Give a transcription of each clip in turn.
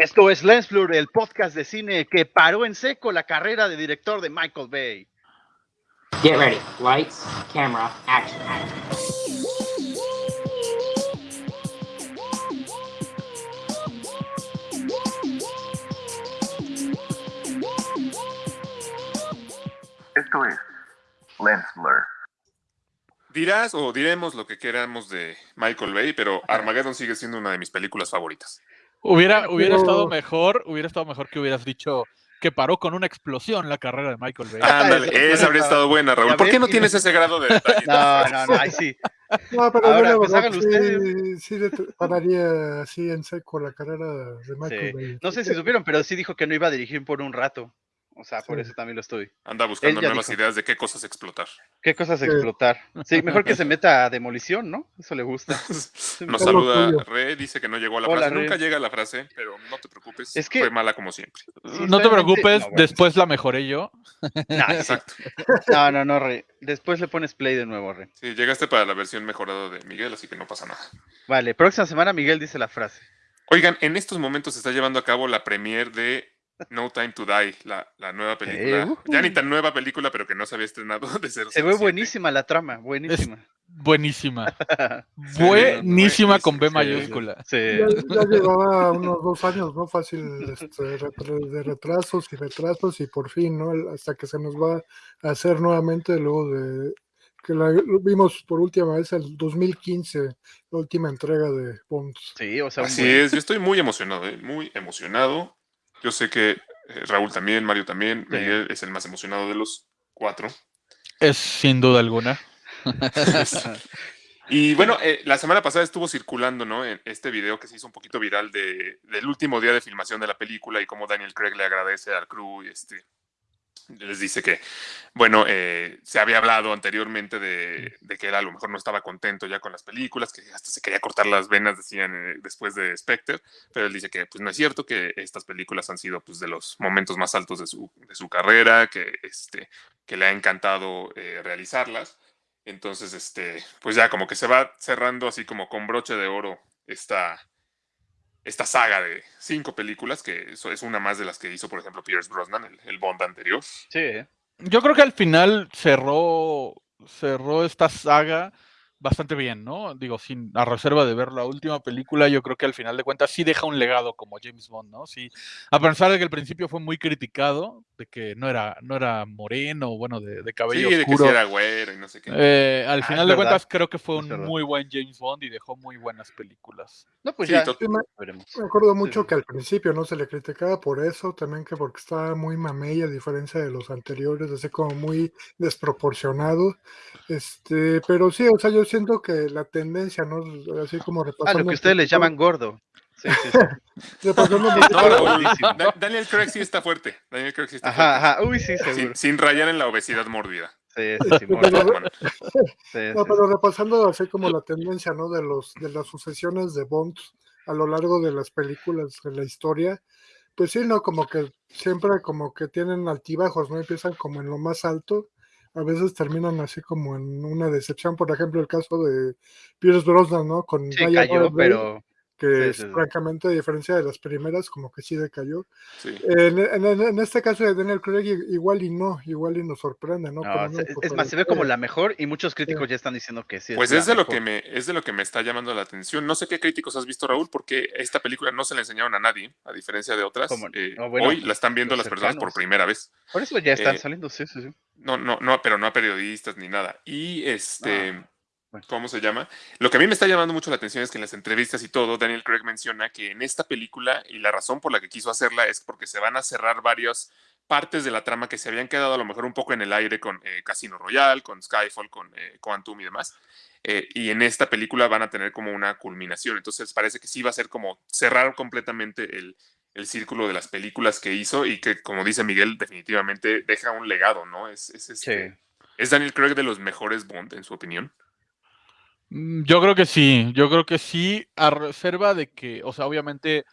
Esto es Lensblur, el podcast de cine que paró en seco la carrera de director de Michael Bay. Get ready. Lights, camera, action. Esto es Lensblur. Dirás o diremos lo que queramos de Michael Bay, pero Armageddon sigue siendo una de mis películas favoritas. Hubiera, hubiera Pero- estado mejor, hubiera estado mejor que hubieras dicho que paró con una explosión la carrera de Michael Bay. Ándale, eso- esa habría estado buena, Raúl. ¿Por qué no tienes ese grado de detalle? No, no, no, ahí sí. No, pero Ahora, yo pues, la verdad sí, sí pararía así en seco la carrera de Michael Sí. Bay. No sé si supieron, pero sí dijo que no iba a dirigir por un rato. O sea, por eso también lo estoy. Anda buscando nuevas dijo. ideas de qué cosas explotar. ¿Qué cosas Sí. explotar? Sí, mejor que se meta a demolición, ¿no? Eso le gusta. Nos saluda. Re, dice que no llegó a la Hola, frase. Re. Nunca llega a la frase, pero no te preocupes. Es que- Fue mala como siempre. Sí, no te preocupes, no, bueno. después la mejoré yo. Nah, sí. Exacto. No, no, no, Re. Después le pones play de nuevo, Re. Sí, llegaste para la versión mejorada de Miguel, así que no pasa nada. Vale, próxima semana Miguel dice la frase. Oigan, en estos momentos se está llevando a cabo la premiere de No Time to Die, la, la nueva película. Ya ni tan nueva película, pero que no se había estrenado de ser. Se ve buenísima la trama, buenísima. Buenísima. Sí, Buenísima con B sí. mayúscula. Sí. Ya, ya llevaba unos dos años, ¿no? Fácil este, de retrasos y retrasos y por fin, ¿no? Hasta que se nos va a hacer nuevamente luego de que la vimos por última vez el 2015, la última entrega de Bond. Sí, o sea, Así buen- es, yo estoy muy emocionado, ¿eh? muy emocionado. Yo sé que eh, Raúl también, Mario también, Sí. Miguel es el más emocionado de los cuatro. Es sin duda alguna. Y bueno, eh, la semana pasada estuvo circulando, ¿no? En este video que se hizo un poquito viral de, del último día de filmación de la película y cómo Daniel Craig le agradece al crew y este les dice que, bueno, eh, se había hablado anteriormente de, de que él a lo mejor no estaba contento ya con las películas, que hasta se quería cortar las venas, decían eh, después de Spectre, pero él dice que pues no es cierto, que estas películas han sido pues de los momentos más altos de su, de su carrera, que, este, que le ha encantado eh, realizarlas. Entonces, este, pues ya como que se va cerrando así como con broche de oro esta, esta saga de cinco películas, que es una más de las que hizo, por ejemplo, Pierce Brosnan, el, el Bond anterior. Sí. Yo creo que al final cerró, cerró esta saga bastante bien, ¿no? Digo, sin a reserva de ver la última película, yo creo que al final de cuentas sí deja un legado como James Bond, ¿no? Sí, a pesar de que al principio fue muy criticado, de que no era, no era moreno, bueno, de, de Sí, cabello de que oscuro. sí era güero y no sé qué. Eh, al Ah, final de cuentas creo que fue un muy buen James Bond y dejó muy buenas películas. No, pues Sí, ya me, veremos. me acuerdo mucho sí. que al principio no se le criticaba por eso, también que porque estaba muy mamey a diferencia de los anteriores, así como muy desproporcionado. Este, pero sí, o sea, yo siento que la tendencia, ¿no? Así como Ah, repasando. lo que ustedes le poquito- llaman gordo. Sí, sí, sí. repasando No. Da- Daniel Craig sí está fuerte. Daniel Craig sí está Ajá, fuerte. ajá. Uy, sí, seguro. Sin, sin rayar en la obesidad mórbida. Sí, sí, sí, No, sí, pero repasando así como la tendencia, ¿no? De los de las sucesiones de Bond a lo largo de las películas de la historia, pues sí, ¿no? Como que siempre como que tienen altibajos, ¿no? Empiezan como en lo más alto, a veces terminan así como en una decepción, por ejemplo, el caso de Pierce Brosnan, ¿no? Con Sí, cayó, pero que sí, sí, sí. francamente, a diferencia de las primeras, como que sí decayó. Sí. En, en- en- este caso de Daniel Craig, igual y no, igual y nos sorprende, ¿no? es más, se ve como la mejor y muchos críticos ya están diciendo que sí. Pues es de lo que me es de lo que me está llamando la atención. No sé qué críticos has visto, Raúl, porque esta película no se la enseñaron a nadie, a diferencia de otras. Eh, No, bueno, hoy la están viendo las personas por primera vez. Por eso ya están Eh, saliendo, sí, sí, sí. No, no, no, pero no a periodistas ni nada. Y este, Ah. ¿Cómo se llama? Lo que a mí me está llamando mucho la atención es que en las entrevistas y todo, Daniel Craig menciona que en esta película, y la razón por la que quiso hacerla es porque se van a cerrar varias partes de la trama que se habían quedado a lo mejor un poco en el aire con eh, Casino Royale, con Skyfall, con eh, Quantum y demás. Eh, y en esta película van a tener como una culminación. Entonces parece que sí va a ser como cerrar completamente el, el círculo de las películas que hizo y que, como dice Miguel, definitivamente deja un legado, ¿no? Es, es, este- Sí. ¿Es Daniel Craig de los mejores Bond, en su opinión? Mm, Yo creo que sí, yo creo que sí, a reserva de que, o sea, obviamente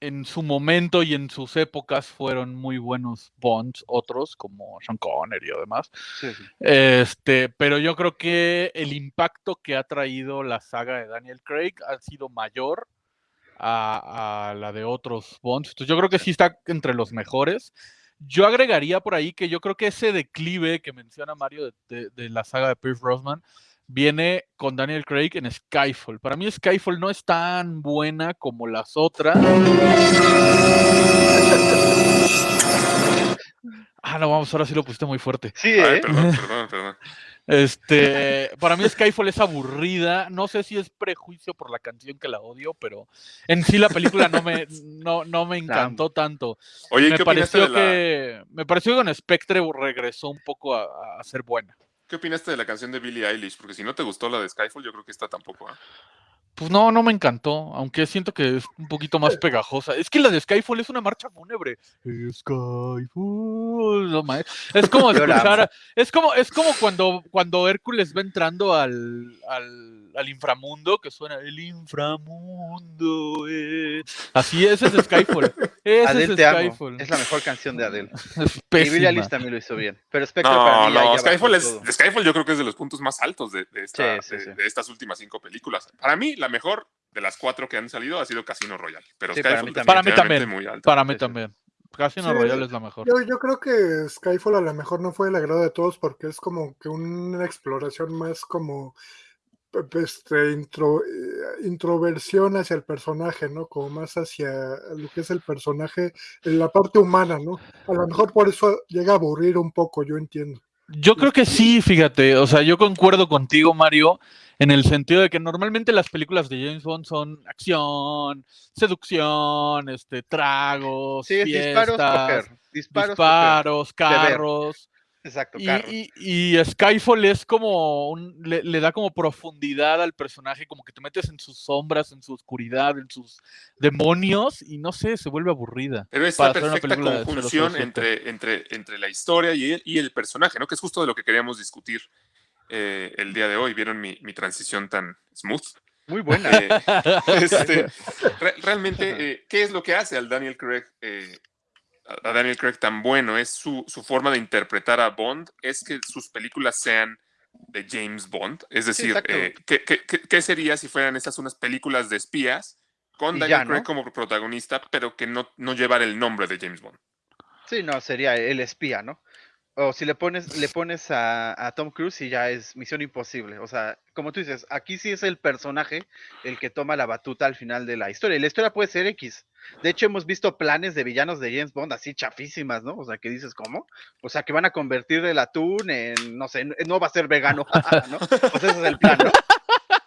en su momento y en sus épocas fueron muy buenos Bonds, otros como Sean Connery y demás. sí, sí. Este, pero yo creo que el impacto que ha traído la saga de Daniel Craig ha sido mayor a, a la de otros Bonds. Entonces yo creo que sí está entre los mejores. Yo agregaría por ahí que yo creo que ese declive que menciona Mario de, de- de la saga de Pierce Brosnan viene con Daniel Craig en Skyfall. Para mí Skyfall no es tan buena como las otras. Ah, no, vamos, ahora sí lo pusiste muy fuerte. Sí, Ay, ¿eh? perdón, perdón, perdón. Este, para mí Skyfall es aburrida. No sé si es prejuicio por la canción que la odio, pero en sí la película no me, no, no me encantó tanto. Oye, ¿y me ¿qué pareció de la, que me pareció que con Spectre regresó un poco a, a ser buena. ¿Qué opinaste de la canción de Billie Eilish? Porque si no te gustó la de Skyfall, yo creo que esta tampoco. ¿ah? Pues no, no me encantó, aunque siento que es un poquito más pegajosa. Es que la de Skyfall es una marcha fúnebre. Skyfall, no es como escuchar, es como, es como cuando, cuando Hércules va entrando al, al, al inframundo, que suena el inframundo. eh". Así es, ese es Skyfall. Ese Adele es te amo. Skyfall. Es la mejor canción de Adele. Es Y Billie. Eilish también lo hizo bien. Pero Spectre para No, mí ya- no, ya Skyfall, es, todo. Skyfall yo creo que es de los puntos más altos de, de esta- Sí, sí, de- sí. de estas últimas cinco películas. Para mí, la mejor de las cuatro que han salido ha sido Casino Royale. Pero Sí, Skyfall mí también. Para mí también. muy alta. Para mí también. Casino Sí, Royale es la mejor. Yo, yo creo que Skyfall a lo mejor no fue el agrado de todos porque es como que una exploración más como pe- este, intro- eh, introversión hacia el personaje, ¿no? Como más hacia lo que es el personaje, en la parte humana, ¿no? A lo mejor por eso llega a aburrir un poco, yo entiendo. Yo creo que sí, fíjate, o sea, yo concuerdo contigo, Mario, en el sentido de que normalmente las películas de James Bond son acción, seducción, este, tragos, Sí, es disparos, fiestas, coger. Disparos, disparos, beber. carros. Exacto, Y, carros. y- y Skyfall es como un- le, le da como profundidad al personaje, como que te metes en sus sombras, en su oscuridad, en sus demonios, y no sé, se vuelve aburrida. Pero es para la perfecta conjunción 007. entre, entre, entre la historia y el, y el personaje, ¿no? Que es justo de lo que queríamos discutir eh, el día de hoy. ¿Vieron mi, mi transición tan smooth? Muy buena. Eh, este, re- realmente, eh, ¿qué es lo que hace al Daniel Craig, eh, a Daniel Craig tan bueno? Es su, su forma de interpretar a Bond, es que sus películas sean de James Bond. Es decir, ¿qué, qué, qué- qué sería si fueran estas unas películas de espías con Y Daniel ya, ¿no? Craig como protagonista, pero que no, no llevar el nombre de James Bond? Sí, no, sería el espía, ¿no? O si le pones, le pones a, a Tom Cruise y ya es misión imposible. O sea, como tú dices, aquí sí es el personaje el que toma la batuta al final de la historia. Y la historia puede ser X. De hecho, hemos visto planes de villanos de James Bond así chafísimas, ¿no? O sea, que dices, ¿cómo? O sea, que van a convertir el atún en, no sé, no va a ser vegano, ¿no? Pues ese es el plan, ¿no?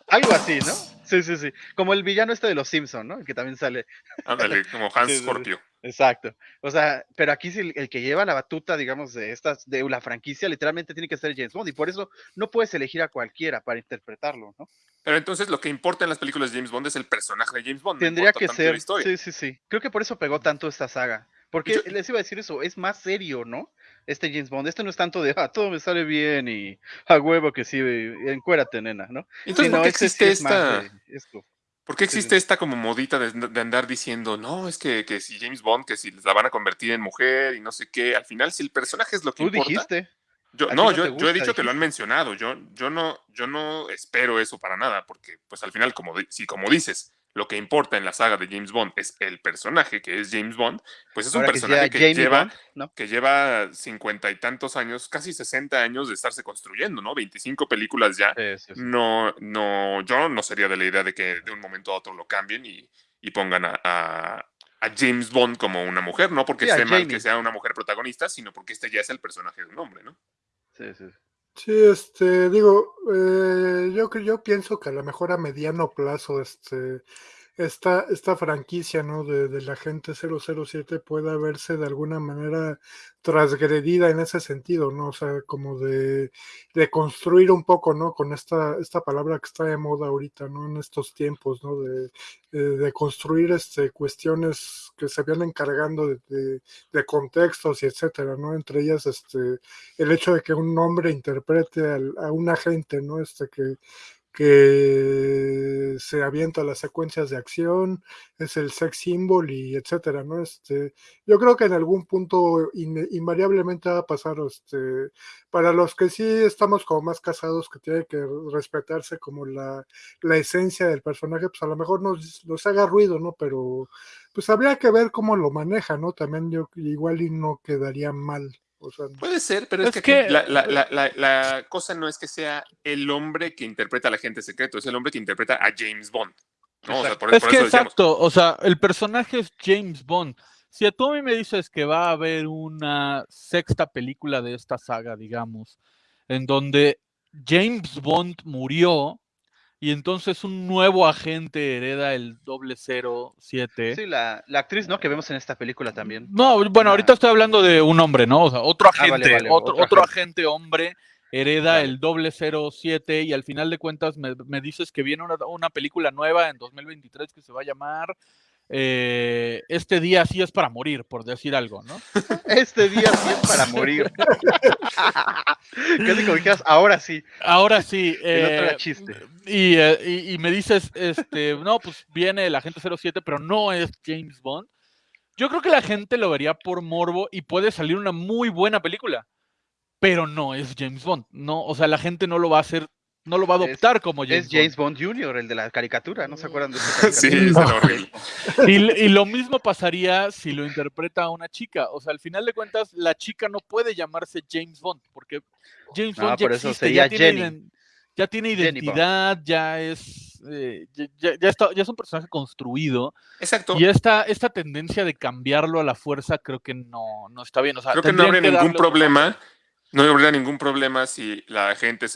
Algo así, ¿no? Sí, sí, sí. Como el villano este de los Simpson, ¿no? El que también sale. Ándale, como Hans Sí, sí, sí. Exacto. O sea, pero aquí sí el, el que lleva la batuta, digamos, de estas, de la franquicia, literalmente tiene que ser James Bond. Y por eso no puedes elegir a cualquiera para interpretarlo, ¿no? Pero entonces lo que importa en las películas de James Bond es el personaje de James Bond. Tendría que ser. Sí, sí, sí. Creo que por eso pegó tanto esta saga. Porque Yo- les iba a decir eso, es más serio, ¿no? Este James Bond. Este no es tanto de, ah, todo me sale bien y a huevo que sí, encuérate, nena, ¿no? Entonces, Sí, ¿por este existe es más de esto. ¿Por qué sí. existe esta como modita de, de andar diciendo, no, es que, que si James Bond, que si la van a convertir en mujer y no sé qué? Al final, si el personaje es lo que Tú importa. dijiste. Yo, no, no yo, yo he dicho que lo han mencionado. Yo, yo, no, yo no espero eso para nada, porque pues al final, como si como dices, lo que importa en la saga de James Bond es el personaje, que es James Bond, pues es un Ahora personaje que, lleva, Bond, ¿no? que lleva cincuenta y tantos años, casi 60 años de estarse construyendo, ¿no? 25 películas ya. Sí, sí, sí. No, no, yo no sería de la idea de que de un momento a otro lo cambien y, y pongan a, a- a James Bond como una mujer, no porque esté mal que sea una mujer protagonista, sino porque este ya es el personaje de un hombre, ¿no? Sí, sí, sí. Este, digo, eh, yo, yo pienso que a lo mejor a mediano plazo, este, esta, esta franquicia, ¿no? De, la gente 007 pueda verse de alguna manera transgredida en ese sentido, ¿no? O sea, como de, de construir un poco, ¿no? Con esta, esta palabra que está de moda ahorita, ¿no? En estos tiempos, ¿no? De, de, de construir este, cuestiones que se vienen encargando de, de, contextos y etcétera, ¿no? Entre ellas, este, el hecho de que un hombre interprete al- a un agente, ¿no? Este que, que se avienta las secuencias de acción, es el sex symbol y etcétera, ¿no? Este, yo creo que en algún punto in- invariablemente va a pasar, este, para los que sí estamos como más casados, que tiene que respetarse como la, la esencia del personaje, pues a lo mejor nos, nos haga ruido, ¿no? Pero pues habría que ver cómo lo maneja, ¿no? También igual y no quedaría mal. O sea, Puede ser, pero es, Es que, la, la- la- la- la cosa no es que sea el hombre que interpreta al agente secreto, es el hombre que interpreta a James Bond. ¿no? O sea, por, Es por que eso decíamos. exacto, o sea, el personaje es James Bond. Si a tú a mí me dices que va a haber una sexta película de esta saga, digamos, en donde James Bond murió y entonces un nuevo agente hereda el 007. Sí, la, la actriz, ¿no? Que vemos en esta película también. No, bueno, ahorita estoy hablando de un hombre, ¿no? O sea, otro Ah, vale, agente, vale, otro, otro otro agente. hombre hereda Vale. el 007 y al final de cuentas me, me dices que viene una, una película nueva en 2023 que se va a llamar eh, Este día sí es para morir, por decir algo, ¿no? Este día sí es para morir. Casi como dijeras, ahora sí. Ahora sí. Eh, chiste. Y, eh, y- y me dices, este, no, pues viene el agente 07, pero no es James Bond. Yo creo que la gente lo vería por morbo y puede salir una muy buena película, pero no es James Bond. No, o sea, la gente no lo va a hacer, no lo va a Es- adoptar como James Es James Bond Jr., el de la caricatura, ¿no se acuerdan de esa Sí, caricatura? es horrible. Bond. Y, y lo mismo pasaría si lo interpreta una chica. O sea, al final de cuentas, la chica no puede llamarse James Bond, porque James No, Bond ya por eso existe, ya sería tiene, Jenny. ya tiene Jenny identidad, ya es, eh, ya, ya- está, ya es un personaje construido. Exacto. Y esta, esta tendencia de cambiarlo a la fuerza creo que no, no está bien. O sea, Creo que no habría ningún darle problema. No habría ningún problema si la agente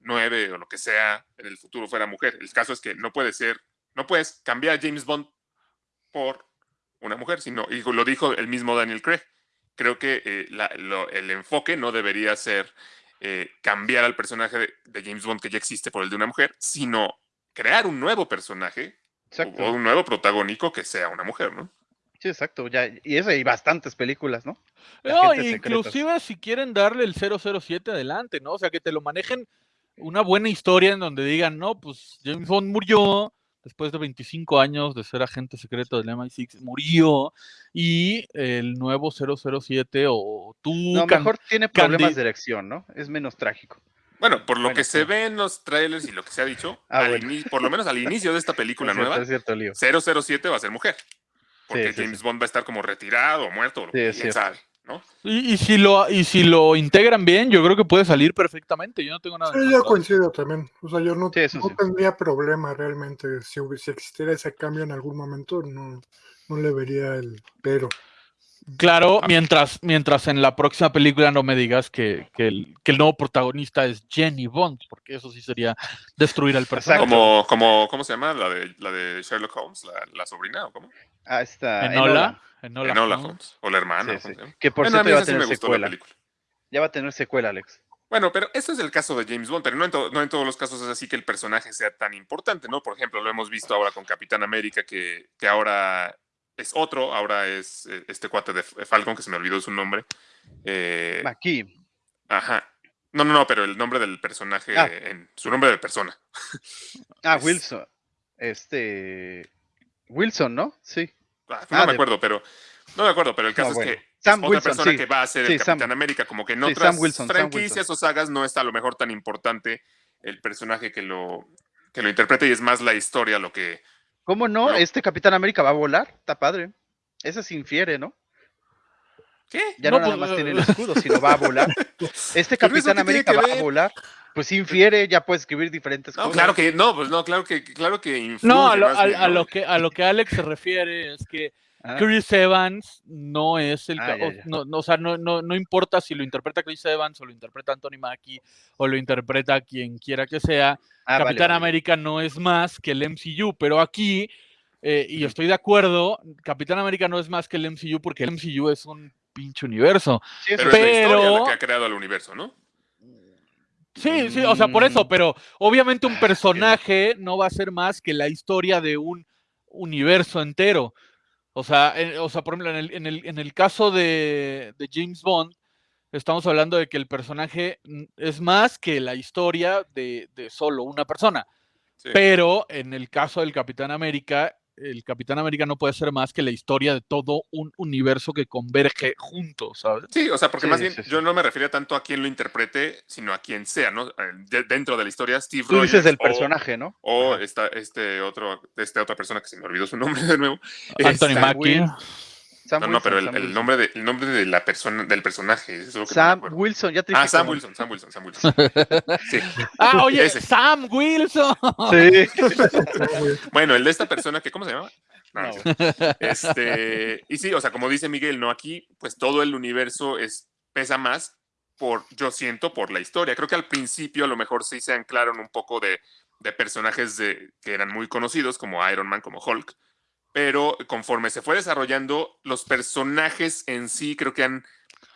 009 o lo que sea en el futuro fuera mujer. El caso es que no puede ser, no puedes cambiar a James Bond por una mujer, sino, y lo dijo el mismo Daniel Craig. Creo que eh, la- lo- el enfoque no debería ser eh, cambiar al personaje de, de James Bond que ya existe por el de una mujer, sino crear un nuevo personaje Exacto. o un nuevo protagónico que sea una mujer, ¿no? Sí, exacto. Ya, y eso hay bastantes películas, ¿no? No, inclusive si quieren darle el 007 adelante, ¿no? O sea, que te lo manejen una buena historia en donde digan, no, pues James Bond murió después de 25 años de ser agente secreto del MI6, murió y el nuevo 007 o tú... No, can- mejor tiene problemas de erección, ¿no? Es menos trágico. Bueno, por lo Bueno, que se ve en los trailers y lo que se ha dicho, Ah, bueno. por lo menos al inicio de esta película Es cierto, nueva, es cierto, Lío. 007 va a ser mujer. Porque sí, James Bond va a estar como retirado o muerto, o lo Sí, que es quién cierto. sabe, ¿no? Y, y si lo, y si lo integran bien, yo creo que puede salir perfectamente. Yo no tengo nada. Sí, yo de- coincido también. O sea, yo no, Sí, eso no sí. tendría problema realmente. Si, existiera ese cambio en algún momento, no, no le vería el pero. Claro, Ah. mientras, mientras en la próxima película no me digas que, que el, que el nuevo protagonista es Jenny Bond, porque eso sí sería destruir al personaje. Como, como, ¿cómo se llama? La de, la de Sherlock Holmes, la, la sobrina, ¿o cómo? Ah, está. Enola. Enola, Enola Holmes. Holmes. O la hermana. Que por Bueno, a cierto mí va a sí tener me gustó la secuela. película. Ya va a tener secuela, Alex. Bueno, pero esto es el caso de James Bond, pero no en, to- no en todos los casos es así que el personaje sea tan importante, ¿no? Por ejemplo, lo hemos visto ahora con Capitán América, que, que ahora es otro, ahora es eh, este cuate de F- Falcon, que se me olvidó su nombre. Eh, Aquí. ajá. No, no, no, pero el nombre del personaje, Ah. en, su nombre de persona. Ah, Es- Wilson. Este. Wilson, ¿no? Sí. Ah, Ah, no me de- acuerdo, pero no me acuerdo, pero el caso No, bueno. es que Sam es otra Wilson, persona sí. que va a ser Sí, el Sam- Capitán América, como que en sí, otras Wilson, franquicias o sagas no está a lo mejor tan importante el personaje que lo que lo interprete y es más la historia lo que ¿Cómo no? Este Capitán América va a volar. Está padre. Eso se infiere, ¿no? ¿Qué? Ya No, no, nada pues, más tiene el escudo, sino va a volar. Este Capitán América va a volar. Pues infiere, ya puede escribir diferentes No, cosas. claro que no, pues no, claro que claro que influye No, a lo, a- bien, a ¿no? lo que, a lo que Alex se refiere es que Ah, Chris Evans no es el... Ah, ya, ya. No, no, o sea, no, no, no importa si lo interpreta Chris Evans o lo interpreta Anthony Mackie o lo interpreta quien quiera que sea, ah, Capitán vale. América no es más que el MCU, pero aquí, eh, y estoy de acuerdo, Capitán América no es más que el MCU porque el MCU es un pinche universo. Sí, Pero, es la historia la que ha creado el universo, ¿no? Sí, sí, o sea, por eso, Mm. pero obviamente un Ah, personaje no va a ser más que la historia de un universo entero. O sea, en- o sea por ejemplo, en el, en el, en el caso de, de James Bond, estamos hablando de que el personaje es más que la historia de, de solo una persona. Sí. Pero en el caso del Capitán América, el Capitán América no puede ser más que la historia de todo un universo que converge juntos, ¿sabes? Sí, o sea, porque Sí, más bien sí, sí. yo no me refería tanto a quien lo interprete, sino a quien sea, ¿no? Eh, de- dentro de la historia, Steve Tú dices Rogers o- personaje, ¿no? O esta, este otro, esta otra persona que se me olvidó su nombre de nuevo. Anthony Esta- Mackie. Sam No, no, pero el, Wilson, Sam el Wilson. nombre de, el nombre de la persona, del personaje, eso es lo que no me Sam. Wilson, ya te Ah, Sam Wilson, Sam Wilson, Sam Wilson. Sí. Ah, oye, Ese. Sam Wilson. Sí. Bueno, el de esta persona que, ¿cómo se llama? No, No, no sé. Este, y sí, o sea, como dice Miguel, no aquí, pues todo el universo es, pesa más por, yo siento, por la historia. Creo que al principio a lo mejor sí se anclaron un poco de, de personajes de, que eran muy conocidos, como Iron Man, como Hulk, pero conforme se fue desarrollando, los personajes en sí creo que han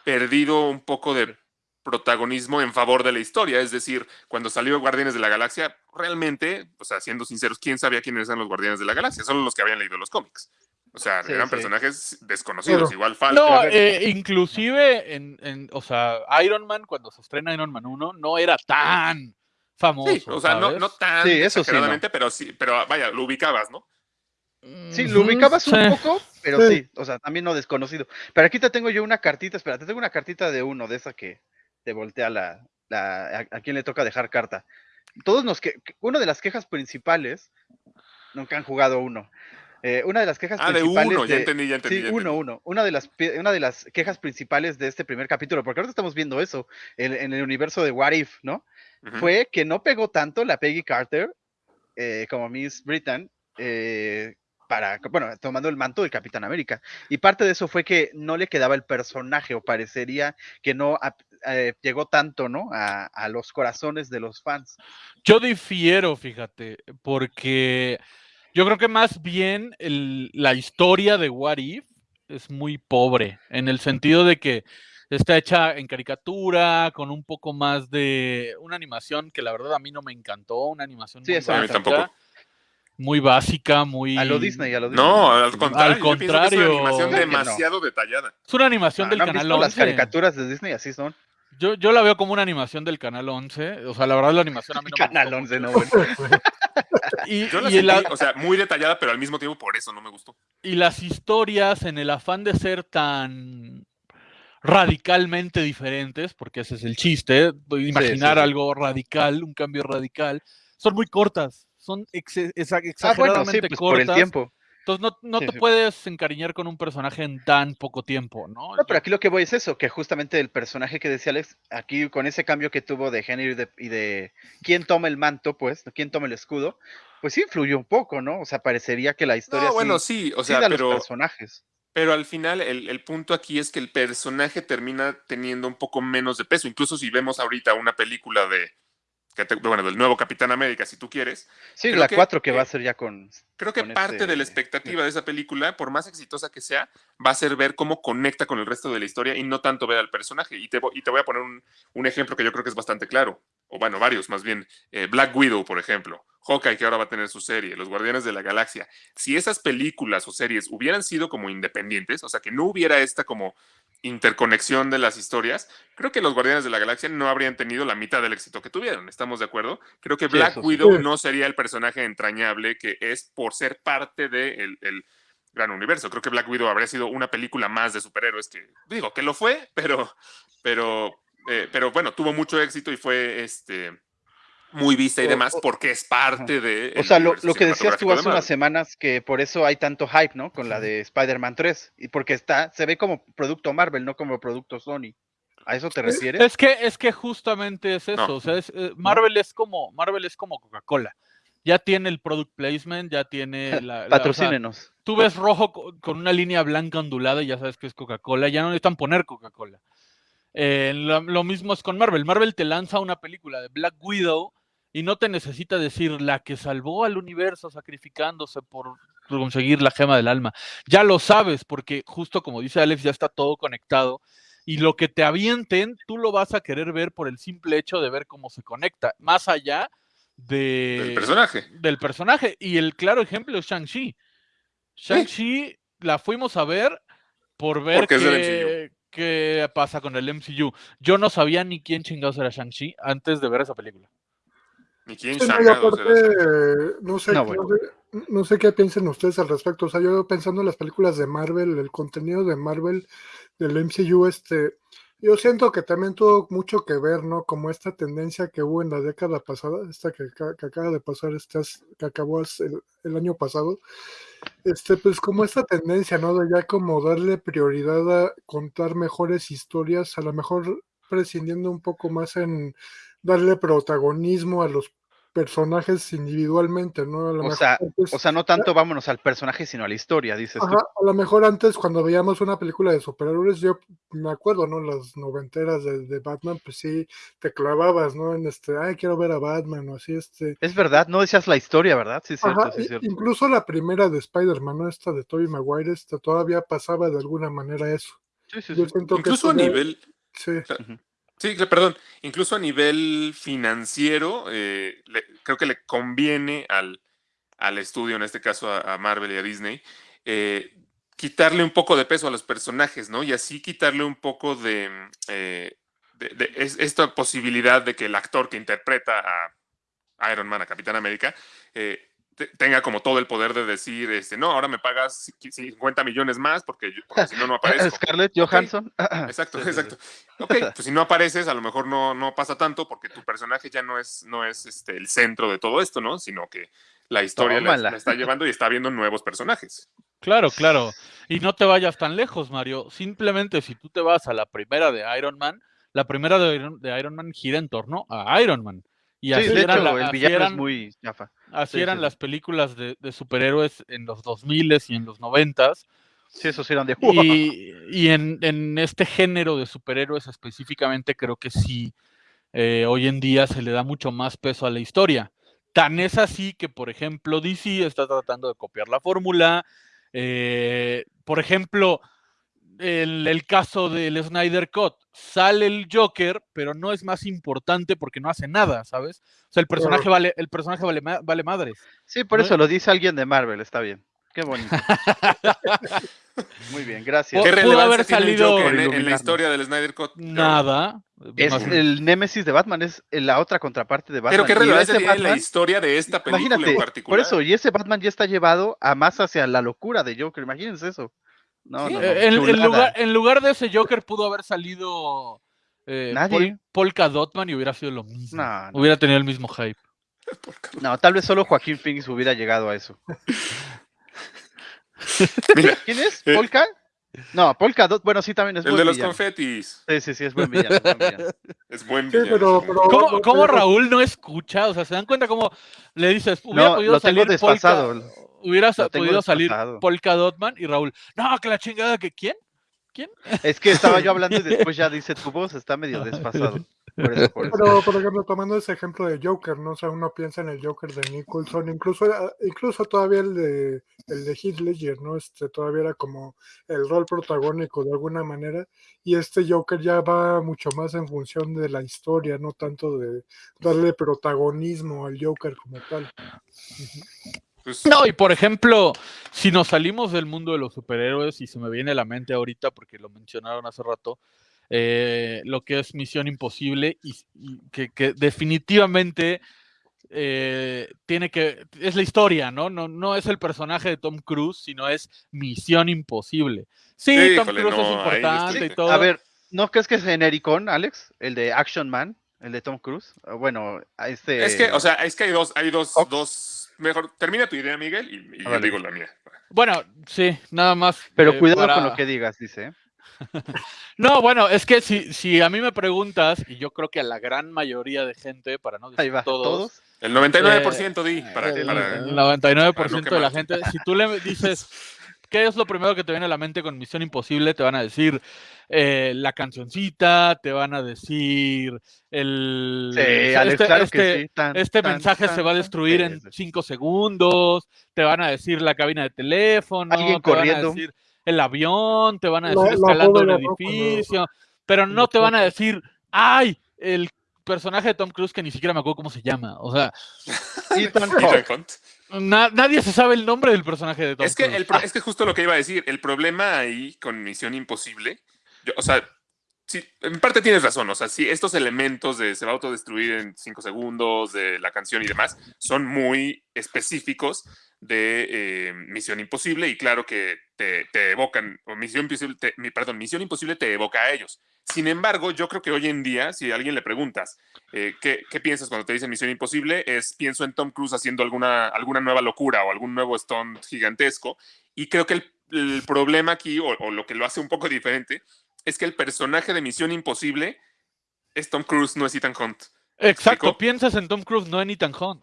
perdido un poco de protagonismo en favor de la historia. Es decir, cuando salió Guardianes de la Galaxia, realmente, o sea, siendo sinceros, ¿quién sabía quiénes eran los Guardianes de la Galaxia? Solo los que habían leído los cómics. O sea, Sí, eran sí. personajes desconocidos, igual Falcon. No, eh, inclusive en, en- o sea, Iron Man, cuando se estrena Iron Man 1, no era tan famoso. Sí, o sea, no, no tan Sí, eso sí, exageradamente, pero sí, pero vaya, lo ubicabas, ¿no? Sí, lo ubicabas un poco, pero Sí. sí, o sea, también no desconocido. Pero aquí te tengo yo una cartita, espera, te tengo una cartita de uno, de esa que te voltea la, la a, a quien le toca dejar carta. Todos nos que, una de las quejas principales, nunca han jugado uno. eh, una de las quejas Ah, de uno, ya entendí, ya entendí. Sí, ya uno, entendí. uno. Una de, las, una de las quejas principales de este primer capítulo, porque ahora estamos viendo eso en, en el universo de What If, ¿no? Fue que no pegó tanto la Peggy Carter eh, como Miss Britain eh, para, bueno, tomando el manto del Capitán América. Y parte de eso fue que no le quedaba el personaje o parecería que no eh, llegó tanto, ¿no? A, a los corazones de los fans. Yo difiero, fíjate, porque yo creo que más bien el- la historia de What If es muy pobre, en el sentido de que está hecha en caricatura, con un poco más de una animación que la verdad a mí no me encantó, una animación Sí, muy eso a mí tampoco. Muy básica, muy... A lo Disney, a lo Disney. No, al contrario. es una animación demasiado detallada. Es una animación Ah, del ¿no han canal visto las 11. caricaturas de Disney? Así son. Yo, yo la veo como una animación del canal 11. O sea, la verdad la animación a mí no me Canal gustó 11, no, bueno. Y, Yo la y la- o sea, muy detallada, pero al mismo tiempo por eso no me gustó. y las historias en el afán de ser tan radicalmente diferentes, porque ese es el chiste, imaginar sí. algo radical, un cambio radical, son muy cortas, son exe- exa- Ah, bueno, sí, exageradamente pues por el tiempo. Entonces no, no Sí, te sí. puedes encariñar con un personaje en tan poco tiempo, ¿no? No, pero aquí lo que voy es eso, que justamente el personaje que decía Alex, aquí con ese cambio que tuvo de género y de, y de quién toma el manto, pues, quién toma el escudo, pues sí influyó un poco, ¿no? O sea, parecería que la historia No, bueno, sí, o sí sea, da los pero, personajes. pero al final el, el punto aquí es que el personaje termina teniendo un poco menos de peso. Incluso si vemos ahorita una película de, que te- bueno, del nuevo Capitán América, si tú quieres, Sí, creo la que, 4 que eh, va a ser ya con... Creo que con parte de la este- expectativa de esa película, por más exitosa que sea, va a ser ver cómo conecta con el resto de la historia y no tanto ver al personaje. Y te, y te voy a poner un, un ejemplo que yo creo que es bastante claro, o bueno, varios más bien. Eh, Black Widow, por ejemplo, Hawkeye, que ahora va a tener su serie, Los Guardianes de la Galaxia. Si esas películas o series hubieran sido como independientes, o sea, que no hubiera esta como interconexión de las historias, creo que los Guardianes de la Galaxia no habrían tenido la mitad del éxito que tuvieron. ¿Estamos de acuerdo? Creo que Black sí. Widow Sí. no sería el personaje entrañable que es por ser parte del el gran universo. Creo que Black Widow habría sido una película más de superhéroes que, digo, que lo fue, pero, pero, eh, pero bueno, tuvo mucho éxito y fue este muy vista y O- demás porque es parte de. O sea, lo, lo que decías tú hace de unas semanas, que por eso hay tanto hype, ¿no? Con la de Spider-Man 3, y porque está, se ve como producto Marvel, no como producto Sony. ¿A eso te refieres? Es que, es que justamente es eso. No. O sea, es, eh, Marvel es como, Marvel es como Coca-Cola. Ya tiene el product placement, ya tiene la. la- o sea, Patrocínenos. tú ves rojo co- con una línea blanca ondulada y ya sabes que es Coca-Cola. Ya no necesitan poner Coca-Cola. Eh, lo, lo mismo es con Marvel. Marvel te lanza una película de Black Widow y no te necesita decir la que salvó al universo sacrificándose por conseguir la gema del alma. Ya lo sabes, porque justo como dice Alex, ya está todo conectado. Y lo que te avienten, tú lo vas a querer ver por el simple hecho de ver cómo se conecta, más allá de, El personaje. del personaje. Y el claro ejemplo es Shang-Chi. Shang-Chi la fuimos a ver por ver Porque del que, qué pasa con el MCU. Yo no sabía ni quién chingados era Shang-Chi antes de ver esa película. Ni quién Sí, no, y aparte, era. no sé, No, no, sé, no sé qué piensen ustedes al respecto. O sea, yo pensando en las películas de Marvel, el contenido de Marvel del MCU, este, yo siento que también tuvo mucho que ver, ¿no? Como esta tendencia que hubo en la década pasada, esta que, que acaba de pasar, as- que acabó el, el año pasado, este, pues como esta tendencia, ¿no? De ya como darle prioridad a contar mejores historias, a lo mejor prescindiendo un poco más en darle protagonismo a los personajes individualmente, ¿no? A lo O mejor sea, antes- O sea, no tanto vámonos al personaje, sino a la historia, dices tú. Ajá, a lo mejor antes cuando veíamos una película de superhéroes, yo me acuerdo, ¿no? Las noventeras de, de Batman, pues sí, te clavabas, ¿no? En este, ay, quiero ver a Batman, o así, este. Es verdad, no decías la historia, ¿verdad? Sí, es cierto, Ajá, sí, cierto. incluso la primera de Spider-Man, ¿no? Esta de Tobey Maguire, esta todavía pasaba de alguna manera eso. Sí, sí, Yo sí. que Incluso a nivel. Sí, Sí, perdón. Incluso a nivel financiero, eh, creo que le conviene al, al estudio, en este caso a, Marvel y a Disney, eh, quitarle un poco de peso a los personajes, ¿no? Y así quitarle un poco de, mm, eh, de- de es- esta posibilidad de que el actor que interpreta a Iron Man, a Capitán América, eh, tenga como todo el poder de decir, este, no, ahora me pagas 50 millones más porque, yo- porque si no, no aparezco. Scarlett Johansson. Exacto, Sí, sí, sí. exacto. Ok, pues si no apareces, a lo mejor no, no pasa tanto porque tu personaje ya no es, no es este, el centro de todo esto, ¿no? Sino que la historia la, está llevando y está viendo nuevos personajes. Claro, claro. Y no te vayas tan lejos, Mario. Simplemente si tú te vas a la primera de Iron Man, la primera de Iron, de Iron Man gira en torno a Iron Man. Y así Sí, de eran, hecho, la- el villano es muy chafa. Así sí, eran sí, las películas de, de superhéroes en los 2000 y en los 90 Sí, esos eran de Y, y en, en este género de superhéroes específicamente creo que sí, eh, hoy en día se le da mucho más peso a la historia. Tan es así que, por ejemplo, DC está tratando de copiar la fórmula. eh, por ejemplo, el, el caso del Snyder Cut, sale el Joker, pero no es más importante porque no hace nada, ¿sabes? O sea, el personaje vale, el personaje vale, vale madres. Sí, por No- eso lo dice alguien de Marvel, está bien. Qué bonito. Muy bien, gracias. ¿Qué Pudo haber salido- Joker en, Por en la historia del Snyder Cut? Nada. Es el némesis de Batman, es la otra contraparte de Batman. Pero qué relevancia tiene en la Batman- historia de esta película Imagínate, en por particular. eso, y ese Batman ya está llevado a más hacia la locura de Joker, imagínense eso. No, Sí, no, no, en, lugar, en lugar de ese Joker pudo haber salido eh, Nadie. Pol- Polka Dotman y hubiera sido lo mismo. No, no. Hubiera tenido el mismo hype. No, tal vez solo Joaquín Phoenix hubiera llegado a eso. Mira, ¿Quién es? Eh. ¿Polka? No, Polka Dot, bueno, sí, también es el buen de los villano. confetis. Sí, sí, sí, es buen villano. es buen villano. Es buen Sí, villano. pero- pero-. ¿Cómo, Raúl no escucha? O sea, ¿se dan cuenta cómo le dices, hubiera No, podido lo tengo salir desfasado. Polka, hubiera sa- podido salir. Polka Dotman y Raúl, no, que la chingada, que quién? Es que estaba yo hablando y después ya dice tu voz está medio desfasado. Por eso, por eso. Pero, por ejemplo, tomando ese ejemplo de Joker, ¿no? O sea, uno piensa en el Joker de Nicholson, incluso, era- incluso todavía el de, el de Heath Ledger, ¿no? Este todavía era como el rol protagónico de alguna manera, y este Joker ya va mucho más en función de la historia, no tanto de darle protagonismo al Joker como tal. Pues, No, y por ejemplo, si nos salimos del mundo de los superhéroes, y se me viene a la mente ahorita porque lo mencionaron hace rato, eh, lo que es Misión Imposible, y, y que, que definitivamente eh, tiene que. Es la historia, ¿no? ¿no? No es el personaje de Tom Cruise, sino es Misión Imposible. Sí, Tom Híjole, Cruise es no, importante estoy- y todo. A ver, ¿no crees que es genericón, Alex? El de Action Man, el de Tom Cruise. Bueno, este. Es que, o sea, es que hay dos, hay dos, dos. Mejor, termina tu idea, Miguel, y, y yo digo la mía. Bueno, sí, nada más. Pero eh, cuidado para- con lo que digas, dice. ¿eh? No, bueno, es que si, si a mí me preguntas, y yo creo que a la gran mayoría de gente, para no decir Ahí va, todos, todos. El 99% di, para, el, para- el 99% para no de la gente, si tú le dices, ¿qué es lo primero que te viene a la mente con Misión Imposible? Te van a decir eh, la cancioncita, te van a decir el... Sí, este- Alex, claro este- que sí. Tan, este tan, mensaje tan, se va a destruir en cinco segundos, te van a decir la cabina de teléfono, Alguien te van a corriendo. decir el avión, te van a decir la escalando. Cuando- edificio, pero no te van a decir, ¡ay! El personaje de Tom Cruise que ni siquiera me acuerdo cómo se llama. O sea, Ethan. Hunt. Na- nadie se sabe el nombre del personaje de Tom Es que, Cruise. el, es que justo lo que iba a decir, el problema ahí con Misión Imposible yo, o sea, sí, en parte tienes razón. O sea, sí, estos elementos de se va a autodestruir en cinco segundos, de la canción y demás, son muy específicos de eh, Misión Imposible y claro que te, te evocan, o Misión Imposible, te- perdón, Misión Imposible te evoca a ellos. Sin embargo, yo creo que hoy en día, si a alguien le preguntas, eh, ¿qué, qué piensas cuando te dicen Misión Imposible? Es pienso en Tom Cruise haciendo alguna, alguna nueva locura o algún nuevo stunt gigantesco. Y creo que el, el problema aquí, o, o lo que lo hace un poco diferente, es que el personaje de Misión Imposible es Tom Cruise, no es Ethan Hunt. Exacto, explico? piensas en Tom Cruise, no en Ethan Hunt.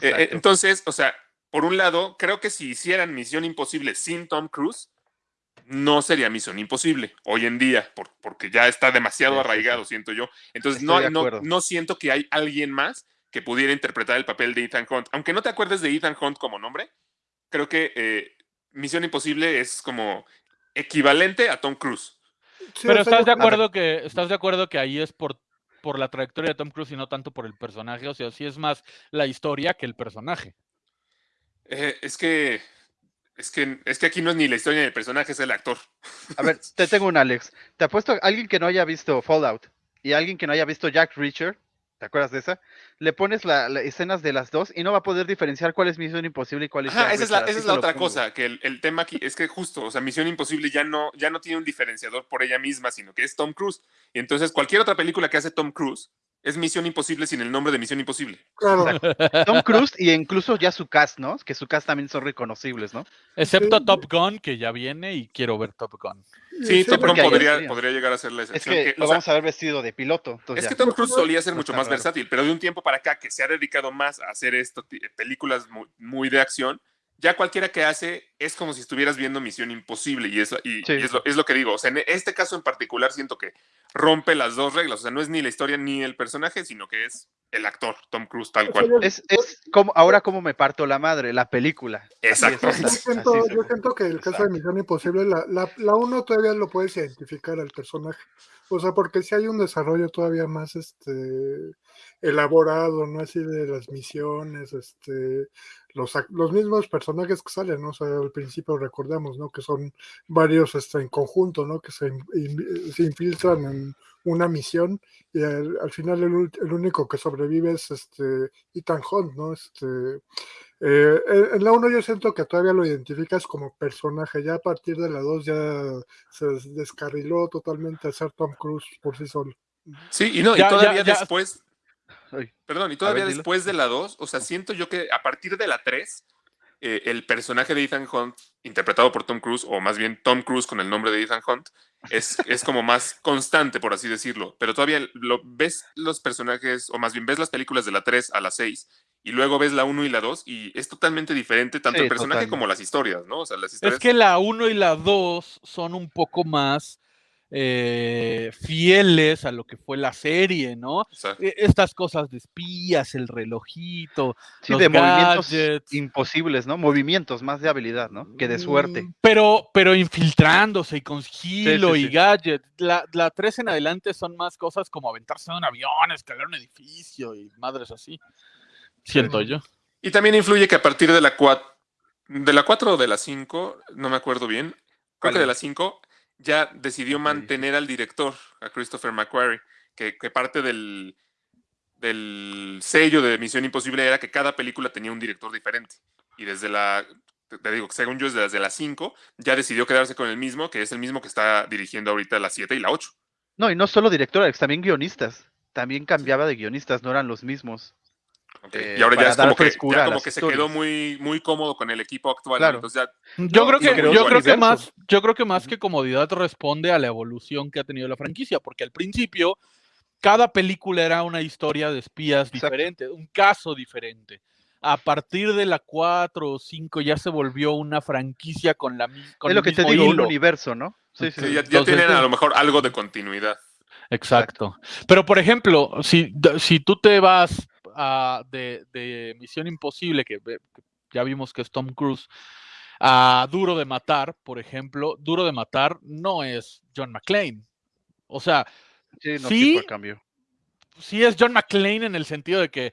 Eh, eh, entonces, o sea, por un lado, creo que si hicieran Misión Imposible sin Tom Cruise, no sería Misión Imposible hoy en día, por- porque ya está demasiado Sí, sí, arraigado, siento yo. Entonces, Estoy no, no, no siento que hay alguien más que pudiera interpretar el papel de Ethan Hunt. Aunque no te acuerdes de Ethan Hunt como nombre, creo que eh, Misión Imposible es como equivalente a Tom Cruise. Sí, Pero estás de acuerdo que estás de acuerdo que ahí es por por la trayectoria de Tom Cruise y no tanto por el personaje, o sea, sí es más la historia que el personaje. Eh, es que es que es que aquí no es ni la historia ni el personaje, es el actor. A ver, te tengo un Alex. Te apuesto a alguien que no haya visto Fallout y alguien que no haya visto Jack Reacher, ¿te acuerdas de esa? Le pones las escenas de las dos y no va a poder diferenciar cuál es Misión Imposible y cuál es Ajá, Jack esa es la, esa es la otra pongo. cosa, que el, el tema aquí es que justo, o sea, Misión Imposible ya no, ya no tiene un diferenciador por ella misma, sino que es Tom Cruise. Y entonces cualquier otra película que hace Tom Cruise es Misión Imposible sin el nombre de Misión Imposible. claro. Tom Cruise y incluso ya su cast, ¿no? Que su cast también son reconocibles, ¿no? Excepto Sí. Top Gun, que ya viene y quiero ver Top Gun. Sí, Top Gun podría, llegar a ser la Es excepción. que que, lo o sea, vamos a ver vestido de piloto. es ya. que Tom Cruise solía ser mucho más raro. versátil, pero de un tiempo para acá que se ha dedicado más a hacer esto, películas muy, muy de acción, ya cualquiera que hace es como si estuvieras viendo Misión Imposible y, es, y, Sí. y es, lo, es lo que digo. O sea, en este caso en particular siento que rompe las dos reglas. O sea, no es ni la historia ni el personaje, sino que es el actor, Tom Cruise, tal cual. Es, es como ahora como me parto la madre, la película. Así es, Exactamente. Yo siento, yo siento que el caso de Misión Imposible, la, la, la uno todavía lo puedes identificar al personaje. O sea, porque si hay un desarrollo todavía más este elaborado, ¿no? Así de las misiones, este, los, los mismos personajes que salen, ¿no? O sea, al principio recordamos, ¿no? Que son varios este, en conjunto, ¿no? Que se, in- in- se infiltran en una misión y al, al final el, el único que sobrevive es este Ethan Hunt, ¿no? Este, eh, en la 1 yo siento que todavía lo identificas como personaje, ya a partir de la 2 ya se des- descarriló totalmente a ser Tom Cruise por sí solo. Sí, y no, Ya- y todavía ya- ya- después, Ay, perdón, y todavía ver, dilo. después de la 2, o sea, siento yo que a partir de la 3, eh, el personaje de Ethan Hunt, interpretado por Tom Cruise, o más bien Tom Cruise con el nombre de Ethan Hunt, es, es como más constante, por así decirlo. Pero todavía lo, ves los personajes, o más bien ves las películas de la 3 a la 6, y luego ves la 1 y la 2, y es totalmente diferente tanto Sí, el personaje totalmente. como las historias, ¿no? O sea, las Es historias... que la 1 y la 2 son un poco más eh, fieles a lo que fue la serie, ¿no? E- Estas cosas de espías, el relojito, Sí, los de movimientos imposibles, ¿no? Movimientos más de habilidad, ¿no? Que de suerte. Mm, Pero, pero infiltrándose y con sigilo sí, y sí. gadget. La, la 3 en adelante son más cosas como aventarse de un avión, escalar un edificio y madres así. Siento yo. Y también influye que a partir de la 4, de la 4 o de la 5, no me acuerdo bien, creo ¿Cuál que de la 5 ya decidió mantener al director, a Christopher McQuarrie, que, que parte del, del sello de Misión Imposible era que cada película tenía un director diferente. Y desde la, te- digo, según yo, desde la 5, ya decidió quedarse con el mismo, que es el mismo que está dirigiendo ahorita la 7 y la 8. No, y no solo directores, también guionistas. También cambiaba de guionistas, no eran los mismos. Eh, y ahora ya es como que, ya como se quedó muy, muy cómodo con el equipo actual. Entonces ya Yo No, creo que, yo creo que más, yo creo que más que comodidad responde a la evolución que ha tenido la franquicia, porque al principio cada película era una historia de espías Exacto. diferente, un caso diferente. A partir de la 4 o 5 ya se volvió una franquicia con la con es el lo que te digo, un hilo. universo, ¿no? Sí, sí, Sí, ya, ya Entonces, tienen a lo mejor algo de continuidad. Exacto. Pero por ejemplo, si, si tú te vas a, de, de Misión Imposible, que, ya vimos que es Tom Cruise, a Duro de Matar, por ejemplo, Duro de Matar no es John McClane. O sea, Sí, no, Sí, sí, por cambio. sí es John McClane en el sentido de que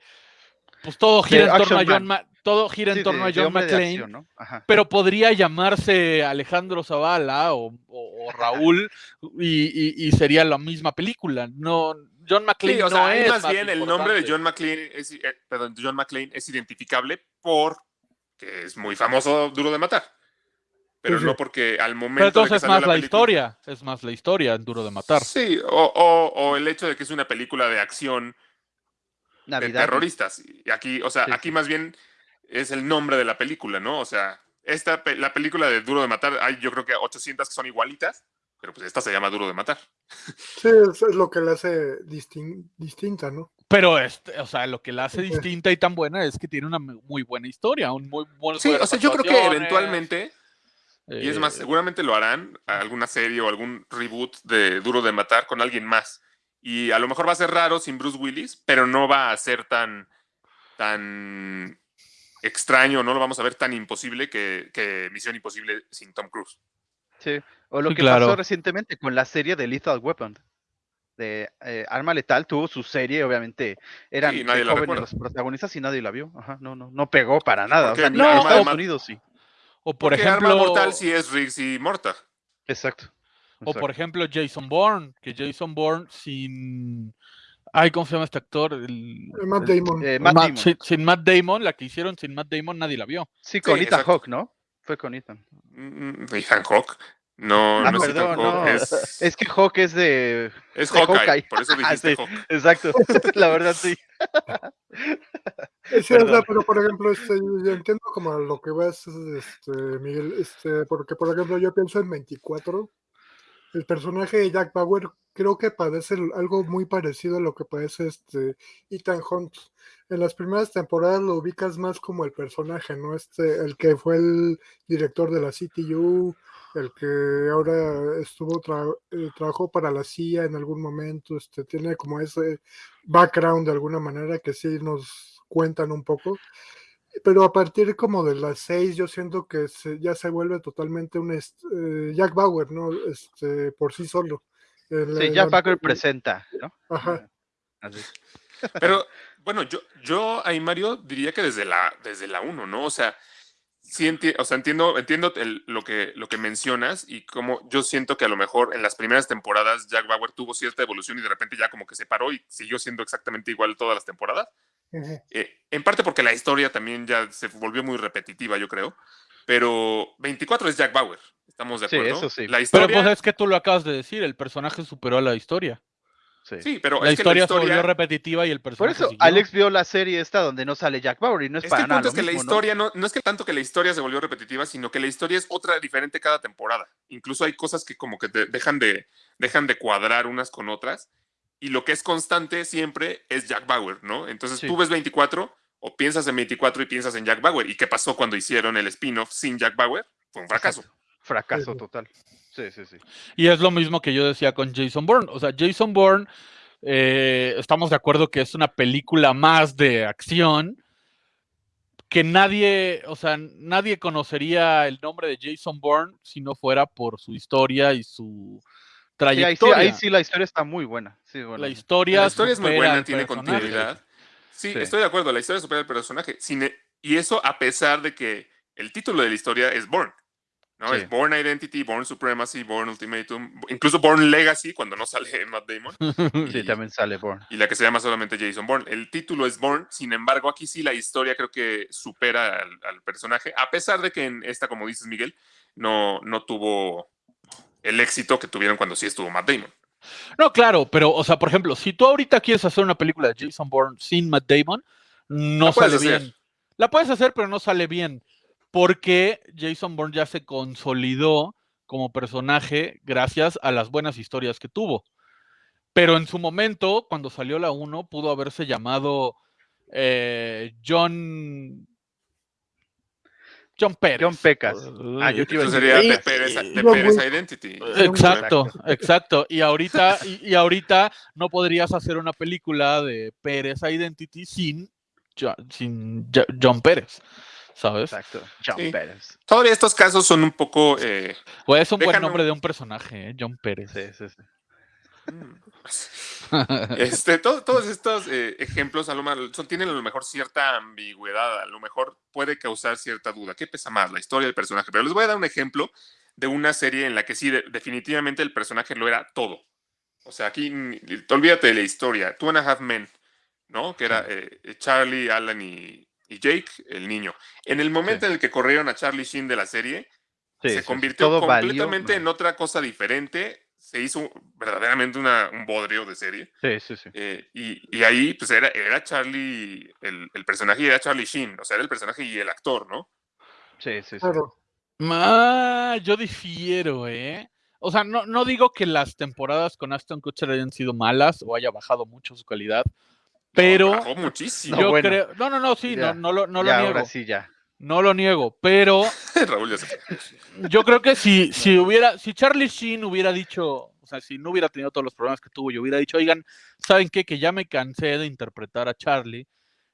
pues todo gira en torno a John Ma- todo gira en torno de- a John McClane, acción, ¿no? Ajá. pero podría llamarse Alejandro Zavala o, o- o Raúl y, y- y sería la misma película. No, John McClane Sí, o sea, es más bien el nombre de. John McClane es, eh, perdón, John McClane es identificable por que es muy famoso Duro de Matar. Pero Sí, sí. no porque al momento Pero de que entonces es salió más la, película- historia, es más la historia en Duro de Matar. Sí, o, o- o el hecho de que es una película de acción de terroristas. Y aquí, o sea, Sí, aquí sí. más bien es el nombre de la película, ¿no? O sea, esta, la película de Duro de Matar, hay yo creo que 800 que son igualitas, pero pues esta se llama Duro de Matar. Sí, eso es lo que la hace distin- distinta, ¿no? Pero este, o sea, lo que la hace Sí. distinta y tan buena es que tiene una mu- muy buena historia, un muy buen Sí, o sea, yo creo que eventualmente, y es más, eh, seguramente lo harán, alguna serie o algún reboot de Duro de Matar con alguien más. Y a lo mejor va a ser raro sin Bruce Willis, pero no va a ser tan, tan extraño, no lo vamos a ver tan imposible que, que Misión Imposible sin Tom Cruise. Sí. O lo Sí, que claro. pasó recientemente con la serie de Lethal Weapon. De eh, Arma Letal tuvo su serie, obviamente eran Sí, nadie jóvenes los protagonistas y nadie la vio. Ajá, no, no, no pegó para nada. O sea, ni en Arma Estados de Ma- Unidos sí. o por ejemplo, Arma Mortal sí es Riggs y Morta. Exacto. o por ejemplo Jason Bourne, que Jason Bourne sin ay, ¿cómo se llama este actor? El- Matt el- Damon. Eh, Matt Ma- Damon. sin, sin Matt Damon, la que hicieron sin Matt Damon nadie la vio. Sí, con Sí, Ethan. Hawke, ¿no? Fue con Ethan. Mm, Ethan Hawke. No, Ah, no perdón, no. es, Es que Hawke es de. es de Hawkeye, Hawkeye. por eso Ah, dijiste sí. Hawke. Exacto. La verdad sí. Sí, o sea, pero por ejemplo, este, yo entiendo como lo que vas, este, Miguel, este, porque por ejemplo yo pienso en 24, el personaje de Jack Bauer creo que padece algo muy parecido a lo que padece este Ethan Hunt. En las primeras temporadas lo ubicas más como el personaje, ¿no? Este, el que fue el director de la CTU, el que ahora estuvo tra- eh, trabajó para la CIA en algún momento, este, tiene como ese background de alguna manera que sí nos cuentan un poco. Pero a partir como de las seis, yo siento que se- ya se vuelve totalmente un eh, Jack Bauer, ¿no? Este, por sí solo. El- Sí, Jack el- presenta, ¿no? Ajá. Así. Pero bueno, yo, yo ahí, Mario, diría que desde la, desde la 1, ¿no? O sea, sí enti- o sea, entiendo, entiendo el- lo, que, lo que mencionas y como yo siento que a lo mejor en las primeras temporadas Jack Bauer tuvo cierta evolución y de repente ya como que se paró y siguió siendo exactamente igual todas las temporadas. Eh, en parte porque la historia también ya se volvió muy repetitiva, yo creo. Pero 24 es Jack Bauer, estamos de Sí, acuerdo. eso sí. La Pero historia, pues es que tú lo acabas de decir, el personaje superó a la historia. Sí. sí, pero La es que historia, se volvió repetitiva y el Por personaje eso, siguió. Alex vio la serie esta donde no sale Jack Bauer y no es, Es que para el nada punto lo es que la historia ¿no? no, es que tanto que la historia se volvió repetitiva, sino que la historia es otra diferente cada temporada. Incluso hay cosas que como que te dejan de, dejan de cuadrar unas con otras. Y lo que es constante siempre es Jack Bauer, ¿no? Entonces Sí. tú ves 24 o piensas en 24 y piensas en Jack Bauer. ¿Y qué pasó cuando hicieron el spin-off sin Jack Bauer? Fue un fracaso. Fracaso total. Sí, sí, sí. Y es lo mismo que yo decía con Jason Bourne. O sea, Jason Bourne, eh, estamos de acuerdo que es una película más de acción que nadie, o sea, nadie conocería el nombre de Jason Bourne si no fuera por su historia y su Sí, ahí, sí, trayectoria. ahí sí la historia está muy buena. Sí, bueno. La historia, La historia es muy buena, tiene personaje. continuidad. Sí, Sí. estoy de acuerdo, la historia supera al personaje. Sin e- y eso a pesar de que el título de la historia es Born. ¿No? Sí. Es Born Identity, Born Supremacy, Born Ultimatum, incluso Born Legacy cuando no sale Matt Damon. Sí, y- también sale Bourne. y la que se llama solamente Jason Bourne. El título es Bourne, sin embargo, aquí sí la historia creo que supera al, al personaje, a pesar de que en esta, como dices, Miguel, no, no tuvo el éxito que tuvieron cuando sí estuvo Matt Damon. No, claro, pero, o sea, por ejemplo, si tú ahorita quieres hacer una película de Jason Bourne sin Matt Damon, no sale hacer. bien. La puedes hacer, pero no sale bien. Porque Jason Bourne ya se consolidó como personaje gracias a las buenas historias que tuvo. Pero en su momento, cuando salió la 1, pudo haberse llamado eh, John. John Pérez. John Pecas. Ah, yo te iba a Eso decir- sería de Pérez, de John Pérez Wick. Identity. Exacto, exacto. Y ahorita, y, y ahorita no podrías hacer una película de Pérez Identity sin, sin Jo- John Pérez, ¿sabes? Exacto. John Sí. Pérez. Todavía estos casos son un poco... eh, Pues es un buen Déjame- nombre de un personaje, ¿eh? John Pérez. Sí, sí, sí. Este, to- todos estos eh, ejemplos a lo mejor son- tienen a lo mejor cierta ambigüedad, a lo mejor puede causar cierta duda. ¿Qué pesa más, la historia del personaje? Pero les voy a dar un ejemplo de una serie en la que sí, de- definitivamente el personaje lo era todo. O sea, aquí olvídate de la historia. Two and a Half Men, ¿no? Que era eh, Charlie, Alan y, y Jake, el niño. En el momento en el que corrieron a Charlie Sheen de la serie, Sí, se sí, convirtió todo completamente en otra cosa diferente. Se hizo verdaderamente una- un bodrio de serie. Sí, sí, sí. Eh, y, y ahí, pues era, era Charlie, el, el personaje era Charlie Sheen, o sea, era el personaje y el actor, ¿no? Sí, sí, sí. Claro. Ah, yo difiero, ¿eh? O sea, no, no digo que las temporadas con Aston Kutcher hayan sido malas o haya bajado mucho su calidad, pero Bajó muchísimo. yo No, bueno. creo, no, no, no, sí, Ya, no, no lo, no niego, ahora sí, ya. no lo niego, pero Raúl ya se fue. yo creo que si, si hubiera, si Charlie Sheen hubiera dicho, o sea, si no hubiera tenido todos los problemas que tuvo y hubiera dicho, oigan, ¿saben qué? Que ya me cansé de interpretar a Charlie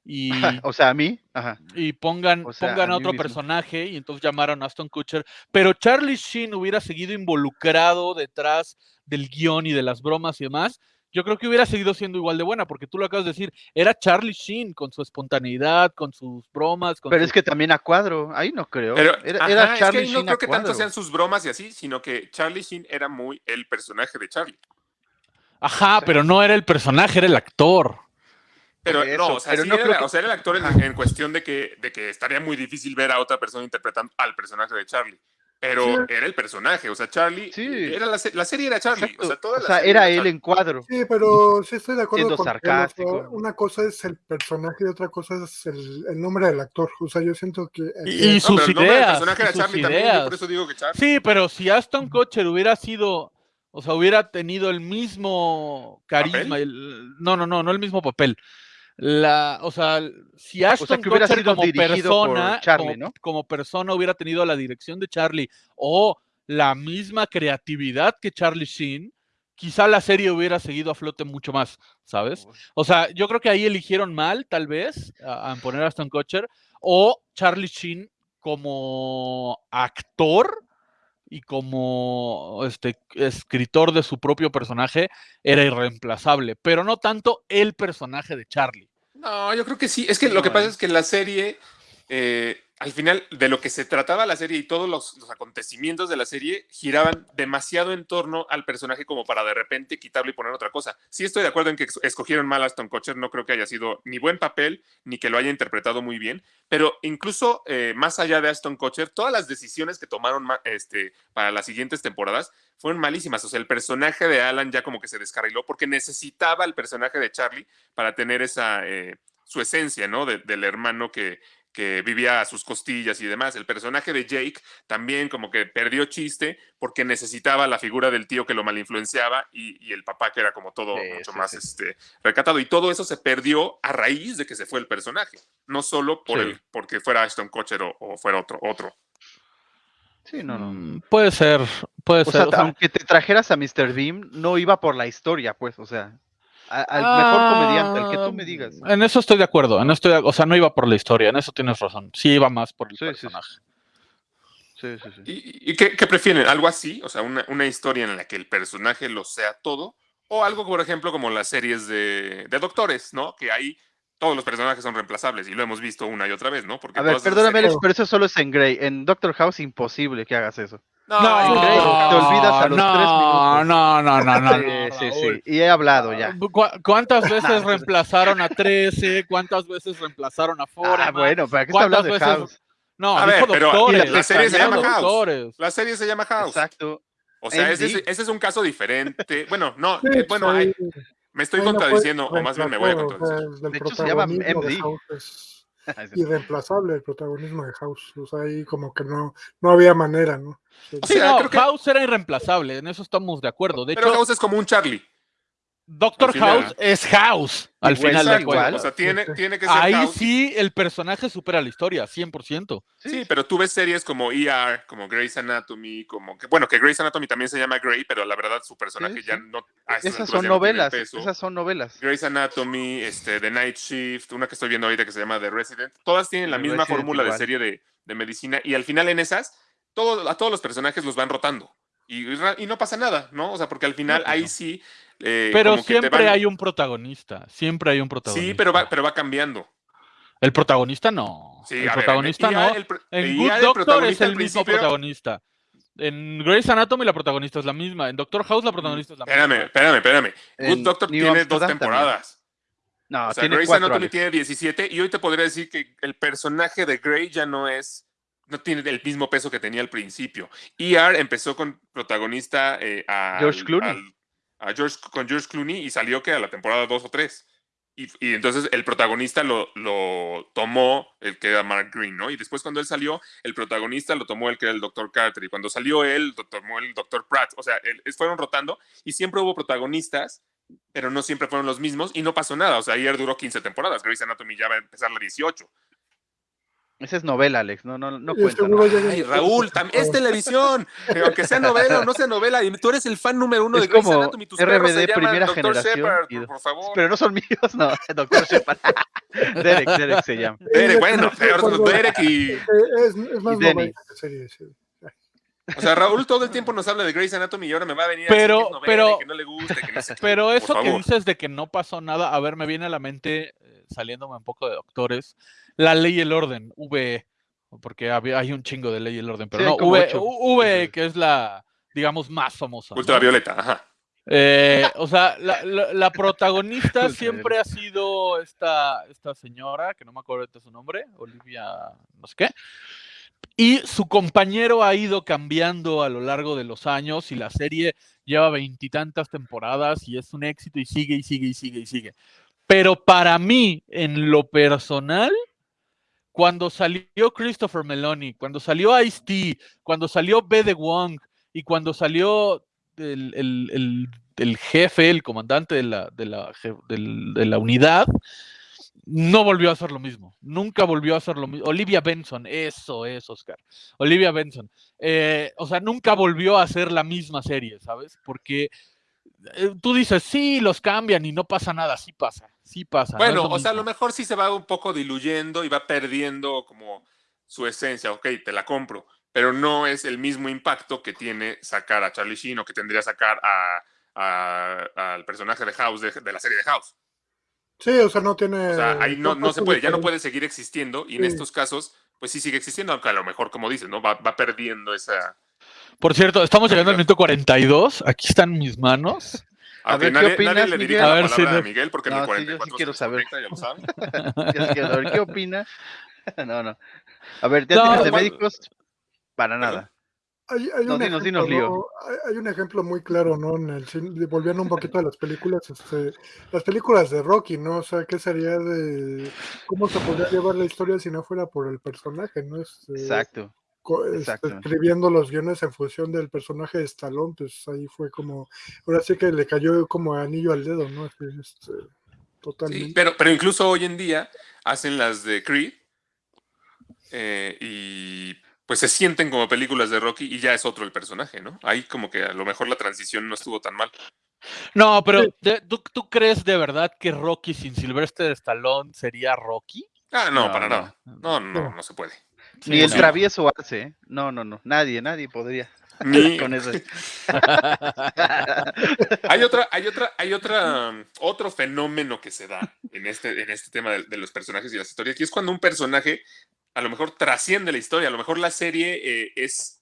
y, o sea, a mí, ajá. y pongan, O sea, pongan a otro mismo. personaje y entonces llamaron a Aston Kutcher, pero Charlie Sheen hubiera seguido involucrado detrás del guion y de las bromas y demás, yo creo que hubiera seguido siendo igual de buena, porque tú lo acabas de decir, era Charlie Sheen con su espontaneidad, con sus bromas, con Pero su- es que también a cuadro, ahí no creo. Pero era, ajá, era es que Charlie ahí no Sheen creo a que tanto sean sus bromas y así, sino que Charlie Sheen era muy el personaje de Charlie. Ajá, pero no era el personaje, era el actor. Pero no, o sea, pero sí no era, creo que- o sea, era el actor en, en cuestión de que, de que estaría muy difícil ver a otra persona interpretando al personaje de Charlie. Pero Sí. era el personaje, o sea, Charlie. Sí. Era la, la serie era Charlie. Exacto. O sea, toda O la sea, serie era él en cuadro. Sí, pero sí estoy de acuerdo Siendo con o sea, sarcástico. una cosa es el personaje y otra cosa es el, el nombre del actor. O sea, yo siento que... Y, y No, sus pero el nombre del ideas. personaje y era sus Charlie también, yo ideas. por eso digo que Charlie. Sí, pero si Aston Kutcher hubiera sido, o sea, hubiera tenido el mismo carisma, el- no, no, no, no el mismo papel. La, o sea, si Aston que hubiera Kutcher sido como persona, Charlie, como, ¿no? como persona hubiera tenido la dirección de Charlie o la misma creatividad que Charlie Sheen, quizá la serie hubiera seguido a flote mucho más, ¿sabes? O sea, yo creo que ahí eligieron mal, tal vez, a, a poner a Aston Kutcher, o Charlie Sheen como actor y como este escritor de su propio personaje era irreemplazable, pero no tanto el personaje de Charlie. No, yo creo que sí. Es que lo que pasa es que la serie, eh, al final, de lo que se trataba la serie y todos los, acontecimientos de la serie giraban demasiado en torno al personaje como para de repente quitarlo y poner otra cosa. Sí estoy de acuerdo en que escogieron mal a Aston Kutcher, no creo que haya sido ni buen papel, ni que lo haya interpretado muy bien, pero incluso eh, más allá de Aston Kutcher, todas las decisiones que tomaron ma- este, para las siguientes temporadas fueron malísimas. O sea, el personaje de Alan ya como que se descarriló porque necesitaba el personaje de Charlie para tener esa, eh, su esencia, ¿no? De- del hermano que, que vivía a sus costillas y demás. El personaje de Jake también como que perdió chiste porque necesitaba la figura del tío que lo malinfluenciaba y, y el papá que era como todo Sí, mucho sí, más sí. Este, recatado. Y todo eso se perdió a raíz de que se fue el personaje, no solo por Sí. el, porque fuera Ashton Kutcher o, o fuera otro. otro. Sí, no, no. Mm, Puede ser, puede O ser. sea, o sea, aunque te trajeras a Mr. Beam, no iba por la historia, pues, o sea, a- al mejor comediante, al que tú me digas. ah, En eso estoy de acuerdo. En esto, o sea, no iba por la historia, en eso tienes razón. Sí iba más por el Sí, sí, sí. personaje. Sí, sí, sí. ¿Y, y qué, qué prefieren? ¿Algo así? O sea, una, una historia en la que el personaje lo sea todo. O algo, por ejemplo, como las series de, de doctores, ¿no? Que ahí todos los personajes son reemplazables y lo hemos visto una y otra vez, ¿no? Porque A ver, perdóname, series- pero eso solo es en Grey. En Doctor House, imposible que hagas eso. No, No, Grey, te olvidas a los no, tres minutos. No, no, no, no. sí, no, sí, sí. Y he hablado ya. ¿Cu- ¿Cuántas veces reemplazaron a 13? ¿Cuántas veces reemplazaron a Foreman? Ah, bueno, ¿para qué está ¿Cuántas hablando de veces- House? No, A ver, pero doctores. la- la serie se llama House. doctores. La serie se llama House. Exacto. O sea, ese es, MD. ese es un caso diferente. Bueno, no, Sí, eh, bueno, hay- me estoy no contradiciendo, o más bien me voy a contradecir. De hecho, se llama MD. Es irreemplazable el protagonismo de House. O sea, ahí como que no, no había manera, ¿no? Sí. O Sí, sea, no, creo que- House era irreemplazable, en eso estamos de acuerdo. De Pero hecho, House es como un Charlie. Doctor. House es House al Igual, final de cuentas. O sea, tiene, tiene que ser Ahí House. sí el personaje supera la historia, 100%. Sí, pero tú ves series como ER, como Grey's Anatomy, como que, bueno, que Grey's Anatomy también se llama Grey, pero la verdad su personaje Sí, ya sí. no. a estas Esas son ya novelas. Esas son novelas. Grey's Anatomy, este, The Night Shift, una que estoy viendo ahorita que se llama The Resident, todas tienen la The misma Resident fórmula de serie de, de medicina y al final en esas, todo, a todos los personajes los van rotando y, no pasa nada, ¿no? O sea, porque al final ahí no. sí. eh, Pero como que te siempre van- hay un protagonista, siempre hay un protagonista. Sí, pero va, pero va cambiando. El protagonista no. Sí, el ver, protagonista no. El pro- en Good Doctor es el mismo principio- protagonista. En Grey's Anatomy la protagonista es la misma. En Doctor House la protagonista es la Espérame, misma. espérame, espérame. Good En Doctor New tiene dos también. temporadas. No, O sea, tiene Grey's cuatro. Anatomy Alex. tiene 17 y hoy te podría decir que el personaje de Grey ya no es, no tiene el mismo peso que tenía al principio. ER empezó con protagonista eh, al- George Clooney. al- a George, con George Clooney y salió que a la temporada 2 o 3. Y, y entonces el protagonista lo, lo tomó el que era Mark Green, ¿no? Y después cuando él salió, el protagonista lo tomó el que era el Dr. Carter. Y cuando salió él, lo tomó el Dr. Pratt. O sea, fueron rotando y siempre hubo protagonistas pero no siempre fueron los mismos y no pasó nada. O sea, ayer duró 15 temporadas. Grey's Anatomy ya va a empezar la 18. Esa es novela, Alex. No, no, no cuenta. ¿no? Ay, Raúl, es televisión. Aunque sea novela o no sea novela, y tú eres el fan número uno Es de Grey's como Anatomy. Tus se RBD primera Dr. generación Shepard, y- por, por favor. Pero no son míos, no. Doctor Shepard. Derek, Derek se llama. Derek, bueno, Derek y... Eh, Es, es más Y novela que serie, sí. O sea, Raúl todo el tiempo nos habla de Grey's Anatomy y ahora me va a venir Pero- a decir que es pero- y que no le gusta, que no sé. Pero eso que dices de que no pasó nada, a ver, me viene a la mente, eh, saliéndome un poco de doctores, la ley y el orden, VE, porque hay un chingo de ley y el orden, pero Sí, no, V, ocho. VE, que es la, digamos, más famosa. ¿no? Ultravioleta, ajá. Eh, o sea, la, la- la protagonista siempre ha sido esta, esta señora, que no me acuerdo de su nombre, Olivia, no sé qué. Y su compañero ha ido cambiando a lo largo de los años y la serie lleva veintitantas temporadas y es un éxito y sigue y sigue y sigue y sigue. Pero para mí, en lo personal, cuando salió Christopher Meloni, cuando salió Ice-T, cuando salió Bede Wong y cuando salió el, el- el- el jefe, el comandante de la, de, la, de la unidad, no volvió a hacer lo mismo. Nunca volvió a hacer lo mismo. Olivia Benson, eso es, Oscar. Olivia Benson. Eh, o sea, nunca volvió a hacer la misma serie, ¿sabes? Porque tú dices, sí, los cambian y no pasa nada. Sí pasa, sí pasa. Bueno, lo o sea, a lo mejor sí se va un poco diluyendo y va perdiendo como su esencia. Ok, te la compro, pero no es el mismo impacto que tiene sacar a Charlie Sheen o que tendría sacar a, a- al personaje de House de, de la serie de House. Sí, o sea, no tiene. O sea, ahí no, no se puede, ya no puede seguir existiendo y en Sí. estos casos, pues sí sigue existiendo, aunque a lo mejor, como dices, ¿no? Va, va perdiendo esa... Por cierto, estamos llegando al minuto 42. Aquí están mis manos. A Aunque ver, ¿qué nadie, nadie opinas, le Miguel? dirija A la ver, palabra sí, a. Miguel porque en No, el sí, yo sí 44 quiero saber. ya lo ¿qué opina? no, no. A ver, ¿ya No, tienes de médicos? Para nada. Hay, hay No, un dinos, ejemplo, dinos, Lío. ¿no? Hay, hay un ejemplo muy claro, ¿no? En el cine, volviendo un poquito a las películas, este, las películas de Rocky, ¿no? O sea, ¿qué sería de cómo se podría llevar la historia si no fuera por el personaje, ¿no? Este, Exacto. Este, escribiendo los guiones en función del personaje de Stallone, pues ahí fue como, ahora sí que le cayó como anillo al dedo, ¿no? Este, este, totalmente. Sí, pero, pero incluso hoy en día hacen las de Creed eh, y pues se sienten como películas de Rocky y ya es otro el personaje, ¿no? Ahí como que a lo mejor la transición no estuvo tan mal. No, pero ¿tú, tú crees de verdad que Rocky sin Sylvester Stallone sería Rocky? Ah, no, No, para no. nada. No, no, no, no se puede. Ni el no. travieso Arce, ¿eh? No, no, no. Nadie, nadie podría Ni, con eso. hay otra, hay otra, hay otra, otro fenómeno que se da en este, en este tema de, de los personajes y las historias, y es cuando un personaje a lo mejor trasciende la historia, a lo mejor la serie eh, es,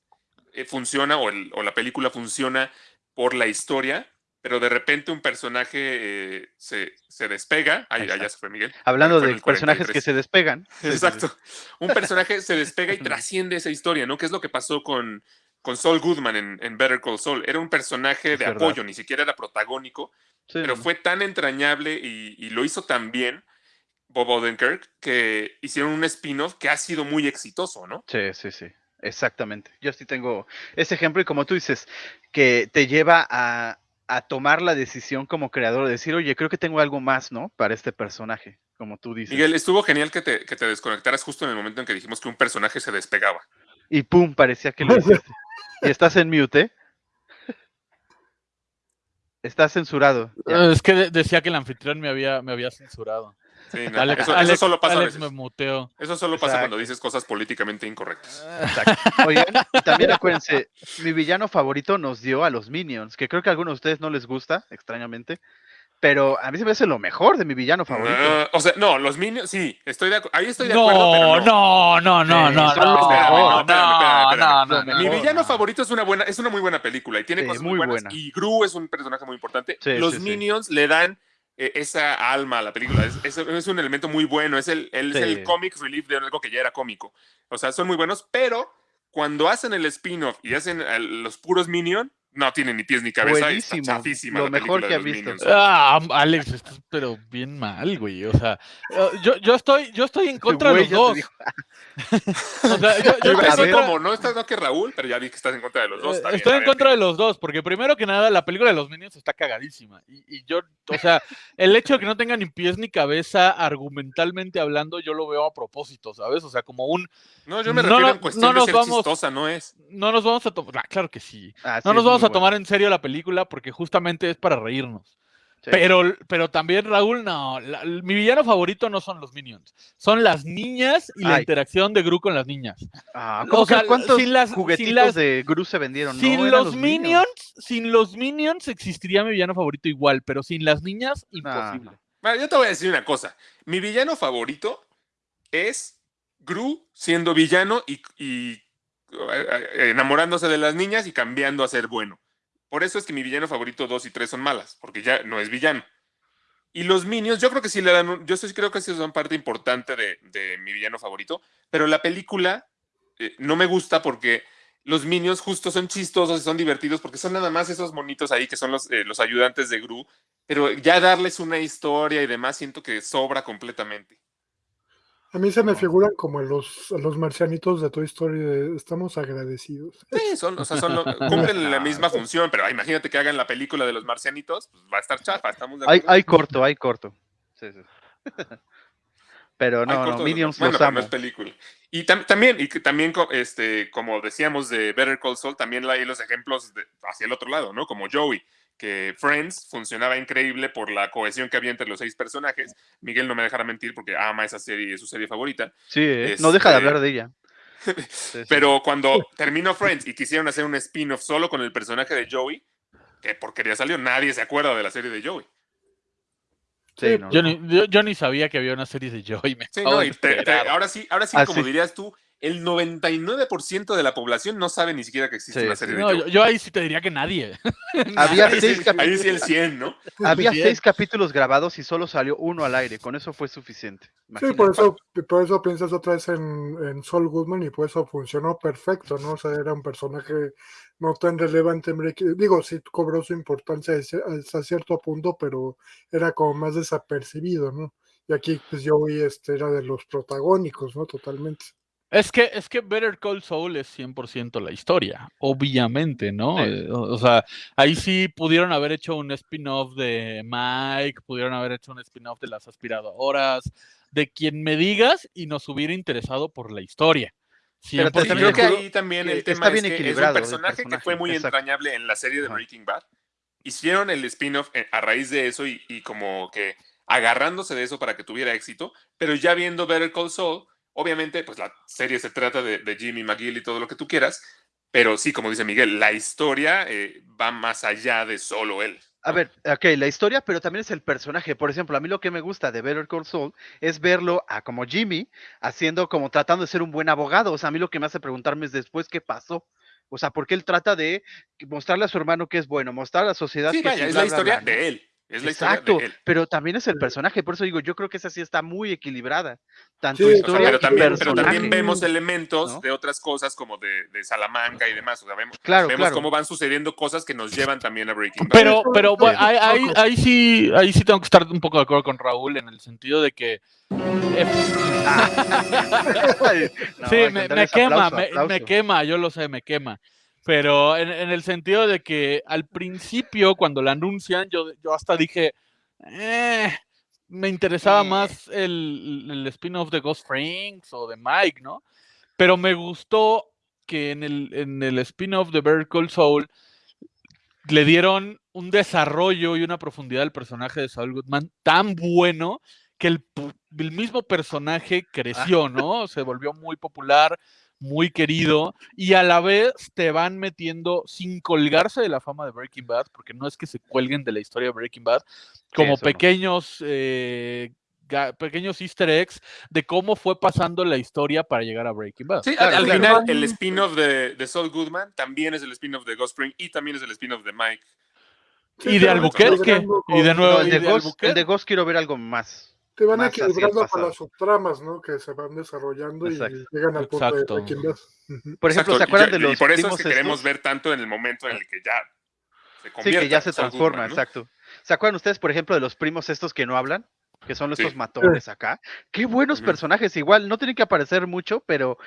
eh, funciona o, el- o la película funciona por la historia, pero de repente un personaje eh, se, se despega, ahí allá se fue Miguel. Hablando Fue de personajes que 43. se despegan. Exacto. Un personaje se despega y trasciende esa historia, ¿no? Que es lo que pasó con, con Saul Goodman en, en Better Call Saul. Era un personaje Es de verdad. apoyo, ni siquiera era protagónico, Sí, pero fue tan entrañable y, y lo hizo tan bien Bob Odenkirk que hicieron un spin-off que ha sido muy exitoso, ¿no? Sí, sí, sí. Exactamente. Yo sí tengo ese ejemplo y como tú dices, que te lleva a, a tomar la decisión como creador de decir, oye, creo que tengo algo más, ¿no? Para este personaje, como tú dices. Miguel, estuvo genial que te, que te desconectaras justo en el momento en que dijimos que un personaje se despegaba. Y pum, parecía que lo hiciste. y estás en mute, ¿eh? Estás censurado. ya. Eh, Es que de- decía que el anfitrión me había, me había censurado. Sí, no, Alex, eso, solo pasa a Alex veces. me muteó. Eso solo pasa Exacto. cuando dices cosas políticamente incorrectas. Exacto. Oigan, y también acuérdense, mi villano favorito nos dio a los Minions, que creo que a algunos de ustedes no les gusta, extrañamente, pero a mí se me hace lo mejor de mi villano favorito. Ah, o sea, no, los Minions, sí, estoy de ahí estoy de acuerdo, pero No, no. no, no, no, Sí, no, son no, los no, mejores. no, Espérame, espérame, espérame, no, espérame. no, Mi No, villano no. favorito es una buena, es una muy buena película y tiene Sí, cosas muy muy buenas. buena. Y Gru es un personaje muy importante. Sí, Los sí, sí. Minions le dan eh, esa alma a la película. Es, es- es un elemento muy bueno. Es el, él es el comic relief de algo que ya era cómico. O sea, son muy buenos, pero cuando hacen el spin-off y hacen los puros Minions, no tienen ni pies ni cabeza. y Buenísimo, Está chafísima lo la mejor que de ha visto. Minions. Ah, Alex, estás pero bien mal, güey. O sea, eh, yo, yo estoy, yo estoy en contra Güey, de los dos. O sea, yo, yo estoy como, no estás no que Raúl, pero ya vi que estás en contra de los dos. Eh, está bien, Estoy en contra de los dos, porque primero que nada, la película de los Minions está cagadísima. Y, y yo, o sea, el hecho de que no tenga ni pies ni cabeza, argumentalmente hablando, yo lo veo a propósito, ¿sabes? O sea, como un. No, yo me no, refiero no, en cuestión no de nos ser vamos- chistosa, no es. No nos vamos a tomar. claro que sí. Ah, sí, No nos es vamos a tomar en serio la película porque justamente es para reírnos. Sí. Pero, pero también, Raúl, no. la- mi villano favorito no son los Minions. Son las niñas y la interacción de Gru con las niñas. Ah, ¿cómo o sea, que cuántos sin las- sin juguetitos las- de Gru se vendieron? Sin No, eran los, minions, sin los Minions existiría mi villano favorito igual, pero sin las niñas, imposible. Bueno, yo te voy a decir una cosa. Mi villano favorito es Gru siendo villano y, y, enamorándose de las niñas y cambiando a ser bueno. Por eso es que mi villano favorito 2 y 3 son malas, porque ya no es villano. Y los Minions, yo creo que sí le dan, yo creo que sí son parte importante de, mi villano favorito, pero la película eh, no me gusta porque los Minions justo son chistosos y son divertidos porque son nada más esos monitos ahí que son los, eh, los ayudantes de Gru, pero ya darles una historia y demás siento que sobra completamente. A mí se me figuran como los, los marcianitos de Toy Story. de, Estamos agradecidos. Sí, son, o sea, son lo- cumplen la misma función, pero imagínate que hagan la película de los marcianitos, pues va a estar chafa, estamos de Hay, hay corto, hay corto. Sí, sí. Pero no, corto no, Minions bueno, los amo. no es película. Y tam- también, y que también este, como decíamos de Better Call Saul, también hay los ejemplos de- hacia el otro lado, ¿no? Como Joey, que Friends funcionaba increíble por la cohesión que había entre los seis personajes. Miguel no me dejará mentir porque ama esa serie, es su serie favorita. Sí, ¿eh? no deja de Este- hablar de ella. Pero cuando terminó Friends y quisieron hacer un spin-off solo con el personaje de Joey, ¿qué porquería salió? Nadie se acuerda de la serie de Joey. Sí, no, Yo, no. ni, yo, yo ni sabía que había una serie de Joey. Me Sí, no, de y te- te- enterar. ahora sí, ahora sí, Ah, como sí. dirías tú, el 99% de la población no sabe ni siquiera que existe Sí, una sí. serie de yo, yo ahí sí te diría que nadie. Había Ahí seis, sí, capi- ahí sí el 100, ¿no? había seis capítulos grabados y solo salió uno al aire. Con eso fue suficiente. Sí, por eso, por eso piensas otra vez en, en Saul Goodman y por eso funcionó perfecto, ¿no? O sea, era un personaje no tan relevante Digo, sí cobró su importancia hasta cierto punto, pero era como más desapercibido, ¿no? Y aquí, pues Joey este, era de los protagónicos, ¿no? Totalmente. Es que, es que Better Call Saul es 100% la historia, obviamente, ¿no? Sí. Eh, O, o sea, ahí sí pudieron haber hecho un spin-off de Mike, pudieron haber hecho un spin-off de las aspiradoras, de quien me digas y nos hubiera interesado por la historia. Pero te- Sí, 100%. creo que ahí también el está tema bien es que es un personaje, que fue muy exacto. entrañable en la serie de. Breaking Bad. Hicieron el spin-off eh, a raíz de eso y, y como que agarrándose de eso para que tuviera éxito, pero ya viendo Better Call Saul, obviamente, pues la serie se trata de, de Jimmy McGill y todo lo que tú quieras, pero sí, como dice Miguel, la historia eh, va más allá de solo él. A ver, ok, la historia, pero también es el personaje. Por ejemplo, a mí lo que me gusta de Better Call Saul es verlo a como Jimmy haciendo como tratando de ser un buen abogado. O sea, a mí lo que me hace preguntarme es después qué pasó. O sea, porque él trata de mostrarle a su hermano que es bueno, mostrar a la sociedad Sí, que vaya, es la bla, historia ¿no? de él. Es la Exacto, historia de él. pero también es el personaje, por eso digo, yo creo que esa sí está muy equilibrada. Tanto Sí, o sea, O sea, historia pero, y también, pero personaje. también vemos elementos ¿no? de otras cosas como de, de Salamanca y demás. O sea, vemos, Claro, vemos claro. cómo van sucediendo cosas que nos llevan también a Breaking Bad. Pero, pero bueno, ahí, ahí- poco. ahí sí, ahí sí tengo que estar un poco de acuerdo con Raúl en el sentido de que eh, no, sí, me, quema, aplauso, me, aplauso. me quema, yo lo sé, me quema. Pero en, en el sentido de que al principio, cuando la anuncian, yo, yo hasta dije, eh, me interesaba más el, el spin-off de Ghost Franks o de Mike, ¿no? Pero me gustó que en el, en el spin-off de Better Call Saul le dieron un desarrollo y una profundidad al personaje de Saul Goodman tan bueno que el, el mismo personaje creció, ¿no? Se volvió muy popular, muy querido y a la vez te van metiendo sin colgarse de la fama de Breaking Bad, porque no es que se cuelguen de la historia de Breaking Bad, como no. pequeños, eh, pequeños easter eggs de cómo fue pasando la historia para llegar a Breaking Bad. Sí, al- Claro, al claro. final el spin-off de, de Saul Goodman también es el spin-off de Ghost Spring y también es el spin-off de Mike. Sí, y de Albuquerque, y de nuevo, No, el y de, Ghost, el Albuquerque. de Ghost quiero ver algo más. Te van equilibrando con las subtramas, ¿no? Que se van desarrollando Exacto. y llegan al punto Exacto. de Breaking Bad. Ujú. Por ejemplo, Exacto, ¿se acuerdan y- de los Y por eso es primos que queremos ver tanto en el momento en el que ya se Sí, convierte que ya se transforma, Goodman, ¿no? exacto. ¿Se acuerdan ustedes, por ejemplo, de los primos estos que no hablan? Que son estos Sí. matones acá. Qué buenos personajes, igual, no tienen que aparecer mucho, pero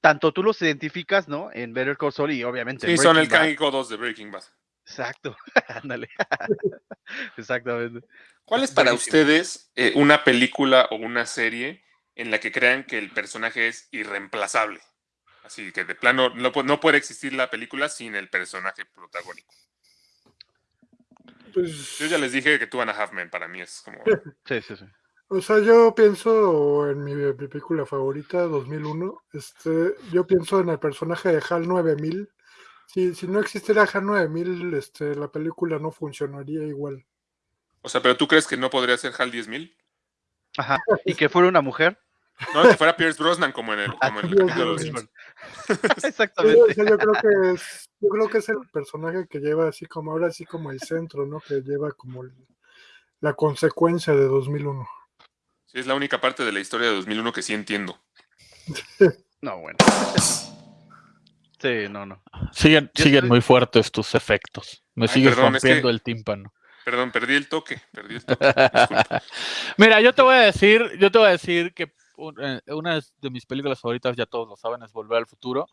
tanto tú los identificas, ¿no? En Better Call Saul y obviamente en Sí, son el Bad. Kang y Godos de Breaking Bad. Exacto, ándale. Exactamente. ¿Cuál es para Buenísimo. ustedes eh, una película o una serie en la que crean que el personaje es irreemplazable? Así que de plano no, pu- no puede existir la película sin el personaje protagónico. Pues, Yo ya les dije que Two and a Half Men para mí es como... Sí, sí, sí. o sea, yo pienso en mi, mi película favorita, 2001. Este, yo pienso en el personaje de HAL 9000. Si, si no existiera HAL 9000, este, la película no funcionaría igual. O sea, pero ¿tú crees que no podría ser HAL 10.000? Ajá. Y que fuera una mujer. No, que fuera Pierce Brosnan como en el, como en el capítulo de. Sí, o Exactamente. sea, yo creo que es, yo creo que es el personaje que lleva así como ahora así como el centro, ¿no? Que lleva como el- la consecuencia de 2001. Sí, es la única parte de la historia de 2001 que sí entiendo. No, bueno. Sí, no, no. Siguen, Yo siguen estoy- muy fuertes tus efectos. Me Ay, sigues perdón, es que- rompiendo el tímpano. Perdón, perdí el toque, perdí el toque. disculpa. Mira, yo te voy a decir, yo te voy a decir que eh, una de mis películas favoritas, ya todos lo saben, es Volver al Futuro.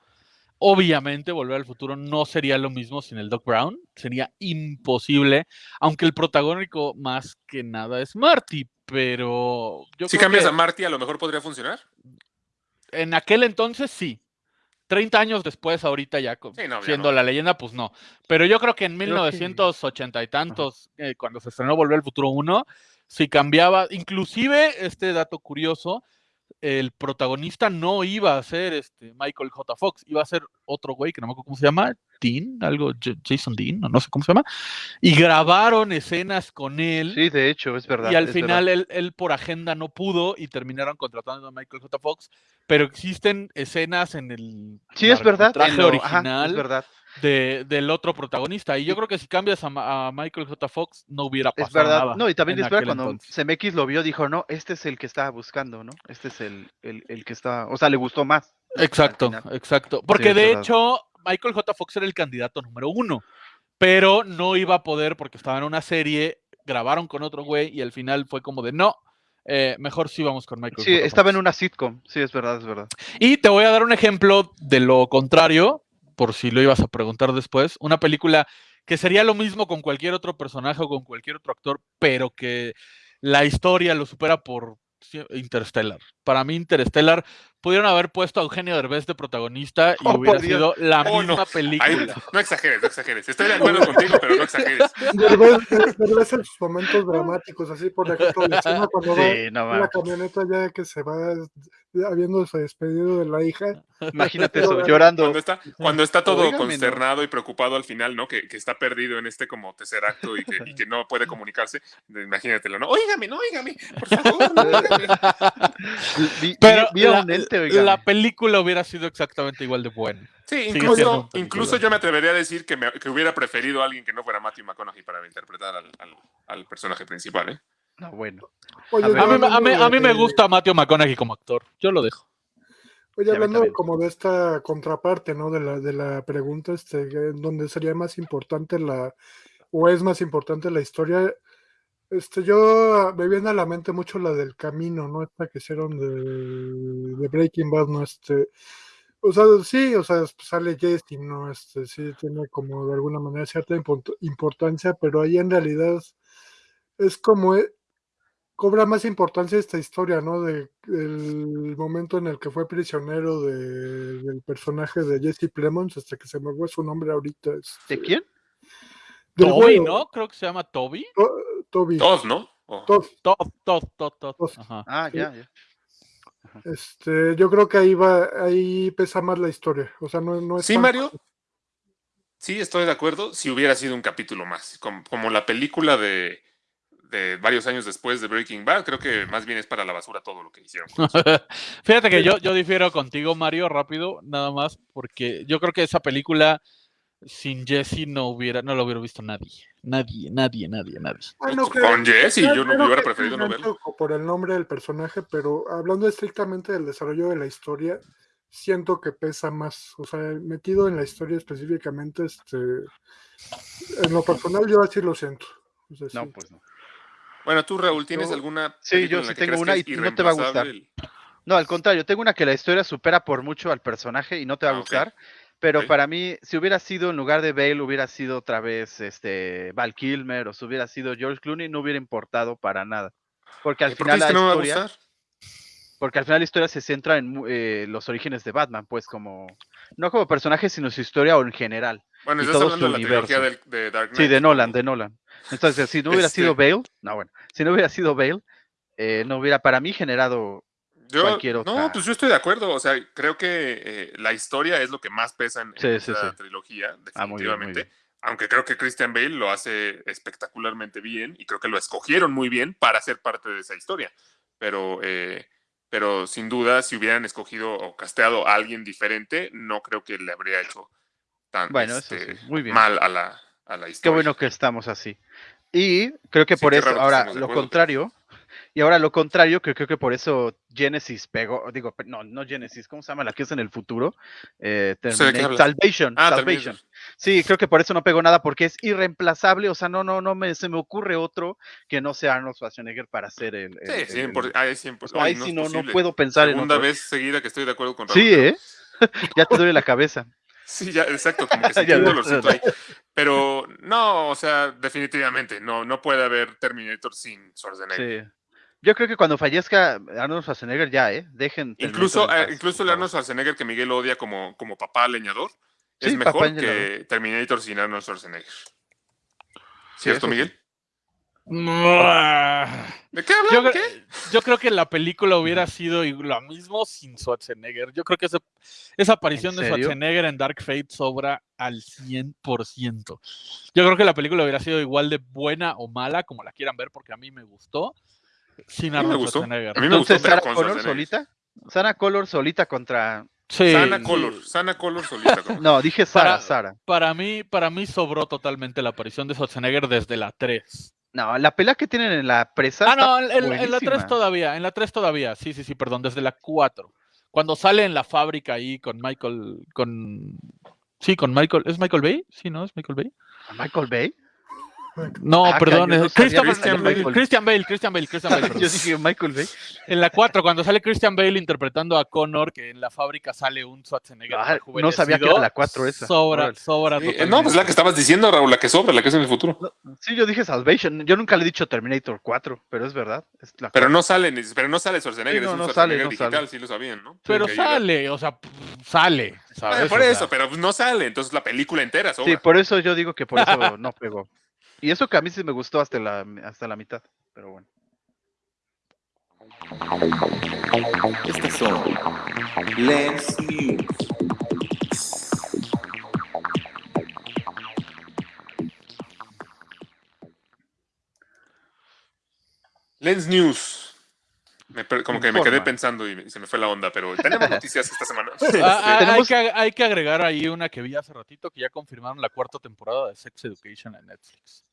Obviamente, Volver al Futuro no sería lo mismo sin el Doc Brown. Sería imposible, aunque el protagónico más que nada es Marty. Pero yo Si creo cambias que a Marty, a lo mejor podría funcionar. en aquel entonces sí. 30 años después, ahorita ya co- Sí, no, ya siendo no. la leyenda, pues no. Pero yo creo que en Creo que- 1980 y tantos, eh, cuando se estrenó Volver al Futuro 1, si cambiaba, inclusive este dato curioso, el protagonista no iba a ser este Michael J. Fox, iba a ser otro güey que no me acuerdo cómo se llama, Dean, algo, Jason Dean, o no sé cómo se llama, y grabaron escenas con él. Sí, de hecho, es verdad. Y al es final él, él por agenda no pudo y terminaron contratando a Michael J. Fox, pero existen escenas en el Sí, es verdad. traje ajá, original es verdad. de- del otro protagonista. Y yo creo que si cambias a, Michael J. Fox, no hubiera Es pasado verdad. nada. No, y también es verdad, cuando entonces. CMX lo vio, dijo, no, este es el que estaba buscando, ¿no? Este es el, el, el que está, o sea, le gustó más. Exacto, exacto. Porque es de hecho, Michael J. Fox era el candidato número uno, pero no iba a poder porque estaba en una serie, grabaron con otro güey y al final fue como de no. eh, mejor sí vamos con Michael Sí, J. estaba en Fox". una sitcom. Sí, es verdad, es verdad. Y te voy a dar un ejemplo de lo contrario, por si lo ibas a preguntar después. Una película que sería lo mismo con cualquier otro personaje o con cualquier otro actor, pero que la historia lo supera por Interstellar. Para mí, Interstellar pudieron haber puesto a Eugenio Derbez de protagonista y Oh, hubiera sido la Oh, no. misma Ay, película. no exageres, no exageres. Estoy de acuerdo contigo, pero no exageres. Derbez, Derbez en sus momentos dramáticos, así por ejemplo, la escena cuando va Sí, no en la mames. camioneta ya que se va habiéndose despedido de la hija. Imagínate eso, llorando. Cuando está, cuando está todo consternado y preocupado al final, ¿no? Que, que está perdido en este como tercer acto y que, y que no puede comunicarse. Imagínatelo, ¿no? Óigame, no, óigame, por favor, no. Vi, Pero vi- vi a la, un ente, la oígame. película hubiera sido exactamente igual de buena. Sí, incluso, incluso yo me atrevería a decir que, me- que hubiera preferido a alguien que no fuera Matthew McConaughey para interpretar al, al- al personaje principal, ¿eh? No, bueno. Oye, A ver. yo A mí, me- a mí- a mí me gusta Matthew McConaughey como actor. Yo lo dejo. Oye, hablando como de esta contraparte, ¿no? De la, de la pregunta, este, donde sería más importante la, o es más importante la historia, este, yo me viene a la mente mucho la del camino, ¿no? Esta que hicieron de, de Breaking Bad, ¿no? Este, o sea, sí, o sea, sale Jesse, ¿no? Este, sí, tiene como de alguna manera cierta import- importancia, pero ahí en realidad es como, e- cobra más importancia esta historia, ¿no? De el momento en el que fue prisionero de- del personaje de Jesse Plemons, hasta que se me fue su nombre ahorita. este, ¿De quién? del Toby, ¿no? Creo que se llama Toby. To- Toby. Todos, ¿no? O- Todd, Todd, Todd, Todd. Ah, ya, ya. Este, yo creo que ahí va, ahí pesa más la historia. O sea, no, no es Sí, tan- Mario. Sí, estoy de acuerdo. Si hubiera sido un capítulo más, como, como la película de, de varios años después de Breaking Bad, creo que más bien es para la basura todo lo que hicieron. Fíjate que yo, yo difiero contigo, Mario, rápido, nada más, porque yo creo que esa película sin Jesse no hubiera, no lo hubiera visto nadie. Nadie, nadie, nadie, nadie. Ah, no, Con. Jesse, yo no hubiera preferido no verlo. Por el nombre del personaje, pero hablando estrictamente del desarrollo de la historia, siento que pesa más. O sea, metido en la historia específicamente, este, en lo personal yo así lo siento. O sea, No, sí. pues no. Bueno, tú, Raúl, ¿tienes Yo- alguna sí, yo sí tengo una y no te va a gustar. No, al contrario, tengo una que la historia supera por mucho al personaje y no te va a Ah, gustar. Pero para mí, si hubiera sido en lugar de Bale, hubiera sido otra vez este Val Kilmer o si hubiera sido George Clooney, no hubiera importado para nada. Porque al ¿Y por qué final la no historia, porque al final la historia se centra en eh, los orígenes de Batman, pues como no como personaje, sino su historia o en general. Bueno, estás hablando de la trilogía del- de Dark Sí, de ¿no? Nolan, de Nolan. Entonces, si no hubiera Este- sido Bale, no, bueno, si no hubiera sido Bale, eh, no hubiera para mí generado Yo, cualquier No, pues yo estoy de acuerdo. O sea, creo que eh, la historia es lo que más pesa en, en Sí, sí, esa sí. trilogía, Ah, muy bien, muy definitivamente. bien. Aunque creo que Christian Bale lo hace espectacularmente bien y creo que lo escogieron muy bien para ser parte de esa historia. Pero, eh, pero sin duda, si hubieran escogido o casteado a alguien diferente, no creo que le habría hecho tan Bueno, este, sí, muy bien. mal a la, a la Qué historia. bueno que estamos así. Y creo que Sí, por qué eso, ahora lo contrario, y ahora lo contrario, que creo que por eso Genesis pegó, digo, no, no Genesis, ¿cómo se llama la que es en el futuro? Eh, hablas. Salvation, Ah, Salvation. Sí, creo que por eso no pegó nada, porque es irreemplazable, o sea, no, no, no me, se me ocurre otro que no sea Arnold Schwarzenegger para hacer el... el- Sí, el- 100%. el- ahí 100%. o sea, ahí sí no, no puedo pensar Segunda en otro. vez seguida que estoy de acuerdo con Raúl. Sí, ¿eh? ya te duele la cabeza. Sí, ya, exacto, como que sentí un dolorcito ahí. Pero no, o sea, definitivamente, no, no puede haber Terminator sin Schwarzenegger. Sí. Yo creo que cuando fallezca Arnold Schwarzenegger ya, ¿eh? Dejen. Incluso, eh, incluso el. Arnold Schwarzenegger que Miguel odia como, como papá leñador es mejor que Terminator sin Arnold Schwarzenegger. ¿Cierto, sí. Miguel? Ah. ¿De qué hablan? Yo, ¿Qué? yo creo que la película hubiera sido lo mismo sin Schwarzenegger. Yo creo que ese- esa aparición de? Schwarzenegger en Dark Fate sobra al 100%. Yo creo que la película hubiera sido igual de buena o mala, como la quieran ver, porque a mí me gustó, sin A mí me Arnold gustó. Schwarzenegger. A mí me gustó, Entonces, pero Sarah Connor solita. Sarah Connor solita contra. Sí, Sana. Color, Sana Color solita. No, dije Sara, Para- Sara. Para mí, para mí sobró totalmente la aparición de Schwarzenegger desde la 3. No, la pelea que tienen en la presa. Ah, está no, en, la 3 buenísima. todavía, en la 3 todavía, sí, sí, sí, perdón, desde la 4. Cuando sale en la fábrica ahí con Michael, con... Sí, con Michael, ¿es Michael Bay? Sí, ¿no? ¿Es Michael Bay? Michael Bay. No, Ah, perdón, no Christian Bale. Christian Bale, Christian Bale, Christian Bale, perdón. Yo dije Michael Bay. En la 4, cuando sale Christian Bale interpretando a Connor, que en la fábrica sale un Schwarzenegger Ah, no sabía que era la 4 esa. Sobra, sobra Sí, no, pues la que estabas diciendo, Raúl, la que sobra, la que es en el futuro. Sí, yo dije Salvation. Yo nunca le he dicho Terminator 4, pero es verdad. es la Pero no sale, pero no sale Schwarzenegger, Sí, no, es un no sale, Schwarzenegger no digital, sale. sí lo sabían, ¿no? Pero sale, o sea, sale, ¿sabes? Por O sea, eso, pero no sale, entonces la película entera sobra. Sí, por eso yo digo que por eso no pegó. Y eso que a mí sí me gustó hasta la, hasta la mitad. Pero bueno. Estas son Lens News. Lens News. Me como que me quedé pensando y, me- y se me fue la onda, pero tenemos noticias esta semana. Ah, hay, Tenemos- que, hay que agregar ahí una que vi hace ratito que ya confirmaron la cuarta temporada de Sex Education en Netflix.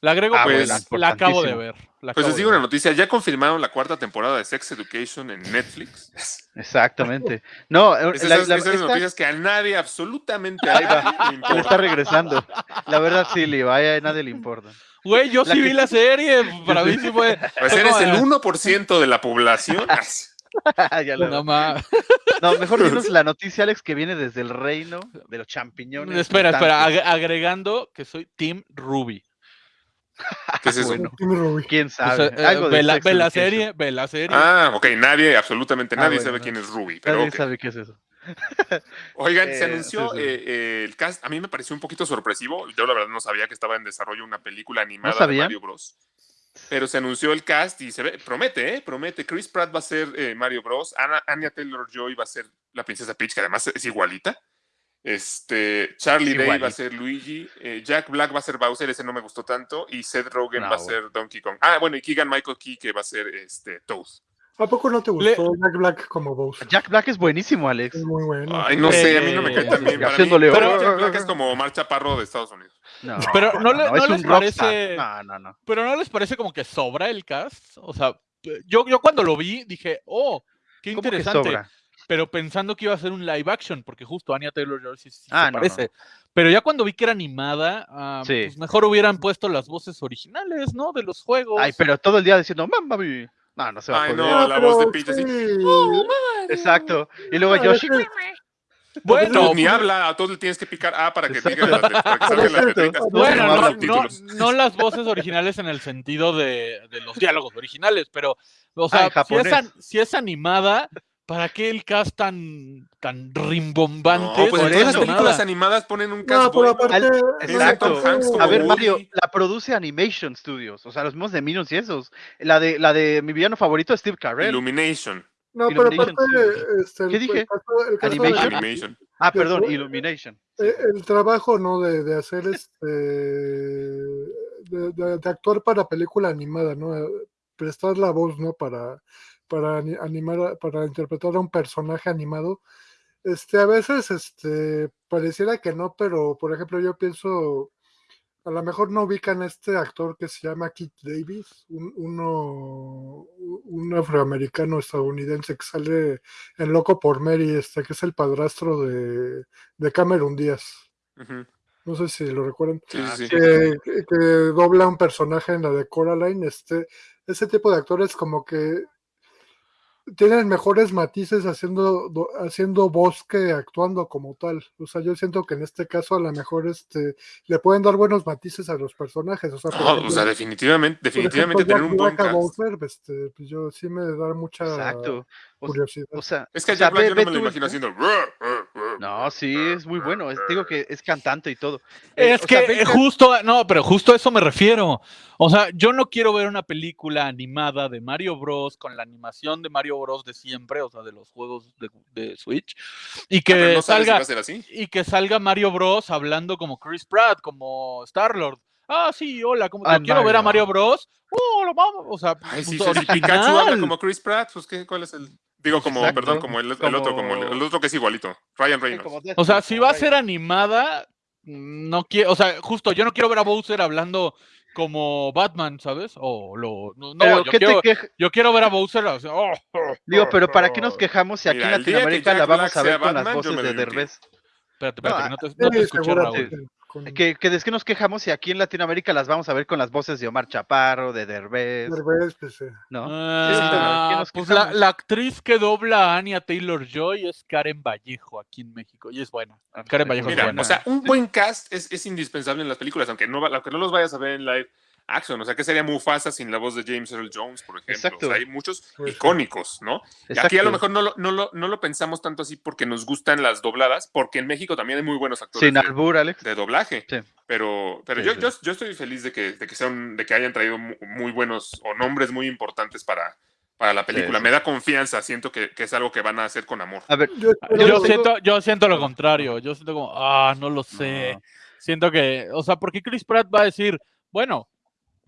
La agrego Ah, porque bueno, la, acabo de ver. la Pues les digo una noticia, ya confirmaron la cuarta temporada de Sex Education en Netflix. Exactamente. No, eh, Esas, la- esas- la- esas esta- noticias que a nadie, absolutamente a Ahí nadie va. le le está regresando. La verdad sí, le vaya, a nadie le importa. Güey, yo la sí que- vi la serie. Para mí sí fue. Pues eres el de- 1% de la población. Ya No, no, mejor dinos la noticia, Alex, que viene desde el reino de los champiñones. Espera, espera. agregando que soy Team Ruby. ¿Qué es eso? Bueno, quién O sabe. sea, eh, de ve, la, ve serie, ve la serie. Ah, ok, nadie, absolutamente Ah, nadie bueno, sabe no. quién es Ruby. Pero Nadie sabe qué es eso. Oigan, se Eh, anunció sí, sí. eh, eh, el cast. A mí me pareció un poquito sorpresivo. Yo la verdad no sabía que estaba en desarrollo una película animada de? Mario Bros. pero se anunció el cast y se ve, promete, ¿eh? Promete. Chris Pratt va a ser eh, Mario Bros. Anya Taylor-Joy va a ser la princesa Peach, que además es igualita. Este, Charlie Day va a ser Luigi, eh, Jack Black va a ser Bowser, ese no me gustó tanto, y Seth Rogen No, va a ser Donkey Kong. Ah, bueno, y Keegan Michael Key que va a ser este, Toad. ¿A poco no te Le- gustó Jack Black como Bowser? Jack Black es buenísimo, Alex. Es muy bueno. Ay, no sé, a mí no me cae Eh, tan bien. Para mí, haciéndole- pero Jack Black es como Omar Chaparro de Estados Unidos. No, Pero no le- no es les parece- No, no, no. Pero ¿no les parece como que sobra el cast? O sea, yo, yo cuando lo vi dije, oh, qué ¿Cómo que interesante. Pero pensando que iba a ser un live action, porque justo Anya Taylor Joy sí, sí Ah, se no, parece. Pero ya cuando vi que era animada, ah, Sí. pues mejor hubieran puesto las voces originales, ¿no? De los juegos. Ay, pero todo el día diciendo, mamá, mi". No, no se va Ay, a no, la voz de pero Peach así. sí. Exacto. Y luego Ah, Yoshi. bueno, No, ni pues, habla, a todos le tienes que picar A para que, digan las, let- para que salgan las Exacto. letritas. No, bueno, no no, no- las voces originales en el sentido de, de los diálogos originales, pero, o sea, Ah, es si es animada, ¿para qué el cast tan, tan rimbombante? No, pues en por todas las películas animadas ponen un cast pero bueno. aparte. Al- exacto. A ver. Mario, la produce Animation Studios, o sea, los mismos de Minions y esos. La de, la de mi villano favorito, Steve Carell. Illumination. No, pero Illumination aparte. Este, el- ¿Qué dije? El caso, el caso de- Animation. Ah, perdón, fue- Illumination. eh, el trabajo, ¿no? De, de hacer este. De, de- de actuar para película animada, ¿no? Eh, Prestar la voz, ¿no? Para, para ani- animar, para interpretar a un personaje animado. Este, a veces, este, pareciera que no, pero por ejemplo, yo pienso. A lo mejor no ubican a este actor que se llama Keith Davis, un, uno, un afroamericano estadounidense que sale en Loco por Mary, este, que es el padrastro de, de Cameron Díaz. No sé si lo recuerdan. Sí, sí, que- que dobla un personaje en la de Coraline. Este, ese tipo de actores como que tienen mejores matices haciendo, do- haciendo voz que actuando como tal. O sea, yo siento que en este caso a lo mejor este, le pueden dar buenos matices a los personajes. O sea, por No, ejemplo, o sea, definitivamente, definitivamente ejemplo, tener un buen cast. Bowser, este, pues yo sí me da mucha Exacto. Curiosidad. o sea, Es que a o sea, ve- yo no me lo tú imagino haciendo. No, sí, es muy bueno. es- digo que es cantante y todo. Eh, Es o que sea, justo, no, pero justo a eso me refiero. O sea, yo no quiero ver una película animada de Mario Bros. con la animación de Mario Bros. de siempre, o sea, de los juegos de, de Switch, y que Ah, pero no si salga así. y que salga Mario Bros. hablando como Chris Pratt, como Star Lord. Ah, sí, hola, como Ah, quiero ver a Mario. Bros. Oh, lo vamos, o sea, Ay, sí, Pikachu habla como Chris Pratt, pues ¿qué? ¿Cuál es el? Digo, como, Exacto. perdón, como el, el otro, como el, el otro que es igualito, Ryan Reynolds. O sea, si va a ser animada, no quiero, o sea, justo, yo no quiero ver a Bowser hablando como Batman, ¿sabes? O lo, no, yo, ¿qué quiero, te queja? yo quiero ver a Bowser. o sea, oh, Digo, pero ¿para qué nos quejamos si aquí Mira, en Latinoamérica la vamos Black a ver con las Batman, voces de. Derbez? Espérate, espérate, No, que no te, no te escuché, Raúl. Con Que, que es que nos quejamos si aquí en Latinoamérica las vamos a ver con las voces de Omar Chaparro, de Derbez, Derbez, pues, eh, ¿no? Ah, ¿qué nos pues la, actriz que dobla a Anya Taylor Joy es Karen Vallejo aquí en México y es buena. Ah, Karen Vallejo es Mira, buena. o sea, un buen cast es, es indispensable en las películas, aunque no, aunque no los vayas a ver en live action. O sea, que sería Mufasa sin la voz de James Earl Jones, por ejemplo. Exacto. O sea, hay muchos icónicos, ¿no? Y aquí a lo mejor no lo, no, lo, no lo pensamos tanto así porque nos gustan las dobladas, porque en México también hay muy buenos actores Sin de, albur, Alex. de doblaje. Sí. Pero, pero Sí, yo, sí. Yo, yo estoy feliz de que, de que sean, de que hayan traído mu- muy buenos o nombres muy importantes para, para la película. sí. Me da confianza, siento que, que es algo que van a hacer con amor. A ver, yo siento, yo siento lo contrario. Yo siento como, ah, no lo sé. No. Siento que, o sea, porque Chris Pratt va a decir, bueno,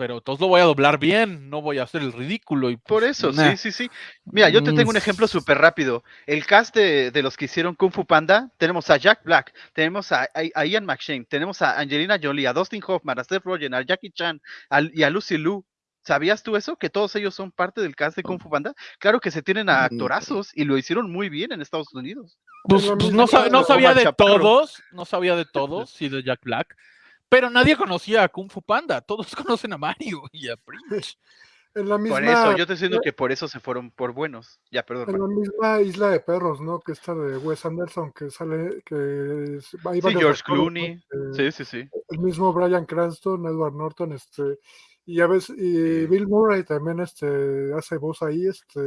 pero todos lo voy a doblar bien, no voy a hacer el ridículo. Y por pues, eso, nah. sí, sí, sí. Mira, yo te Mm. tengo un ejemplo súper rápido. El cast de, de los que hicieron Kung Fu Panda, tenemos a Jack Black, tenemos a, a- a Ian McShane, tenemos a Angelina Jolie, a Dustin Hoffman, a Seth Rogen, a Jackie Chan y a Lucy Liu. ¿Sabías tú eso? Que todos ellos son parte del cast de Kung Fu Panda. Claro que se tienen a Mm. actorazos y lo hicieron muy bien en Estados Unidos. Pues, pues, no, sab- que no sabía de todos, no sabía de todos, sí de Jack Black, pero nadie conocía a Kung Fu Panda, todos conocen a Mario y a Prince. en la misma, Por eso, yo te estoy diciendo que por eso se fueron por buenos. Ya, perdón. en la misma isla de perros, ¿no? Que está de Wes Anderson, que sale, que es- hay Sí, George ¿no? Clooney. Eh, Sí, sí, sí. el mismo Brian Cranston, Edward Norton, este, y a veces, y. Bill Murray también este, hace voz ahí, este,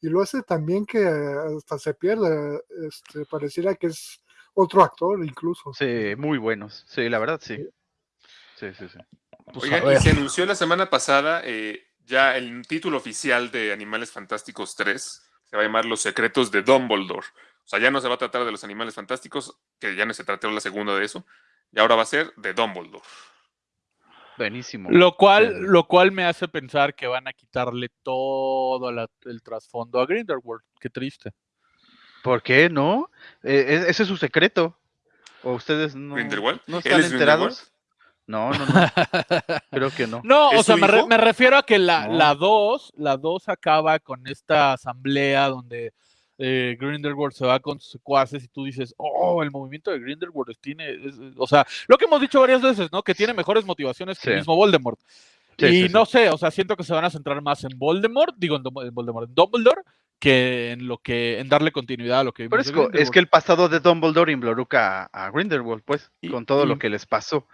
y lo hace también que hasta se pierde, este, pareciera que es otro actor incluso. Sí, muy buenos. Sí, la verdad, sí. Sí, sí, sí. Pues, Oigan, y se anunció la semana pasada eh, ya el título oficial de Animales Fantásticos 3. Se va a llamar Los Secretos de Dumbledore. O sea, ya no se va a tratar de los Animales Fantásticos, que ya no se trató la segunda de eso. Y ahora va a ser de Dumbledore. Buenísimo. Lo cual, Sí. lo cual me hace pensar que van a quitarle todo la- el trasfondo a Grindelwald. Qué triste. ¿Por qué no? Eh, e- ese es su secreto. ¿O ustedes no, ¿Grindelwald? no ¿Él están es enterados? No, no, no. Creo que no. No, o ¿Es sea, me, re- me refiero a que la, No. la 2, la 2 acaba con esta asamblea donde eh, Grindelwald se va con sus secuaces y tú dices, oh, el movimiento de Grindelwald tiene, es- es- o sea, lo que hemos dicho varias veces, ¿no? Que tiene mejores motivaciones que el mismo Voldemort. Sí, y sí, sí. no sé, o sea, siento que se van a centrar más en Voldemort, digo en, Voldemort, en Dumbledore, que en lo que, en darle continuidad a lo que Pero es, es que el pasado de Dumbledore involucra a, a Grindelwald, pues, Y- con todo y- lo que les pasó.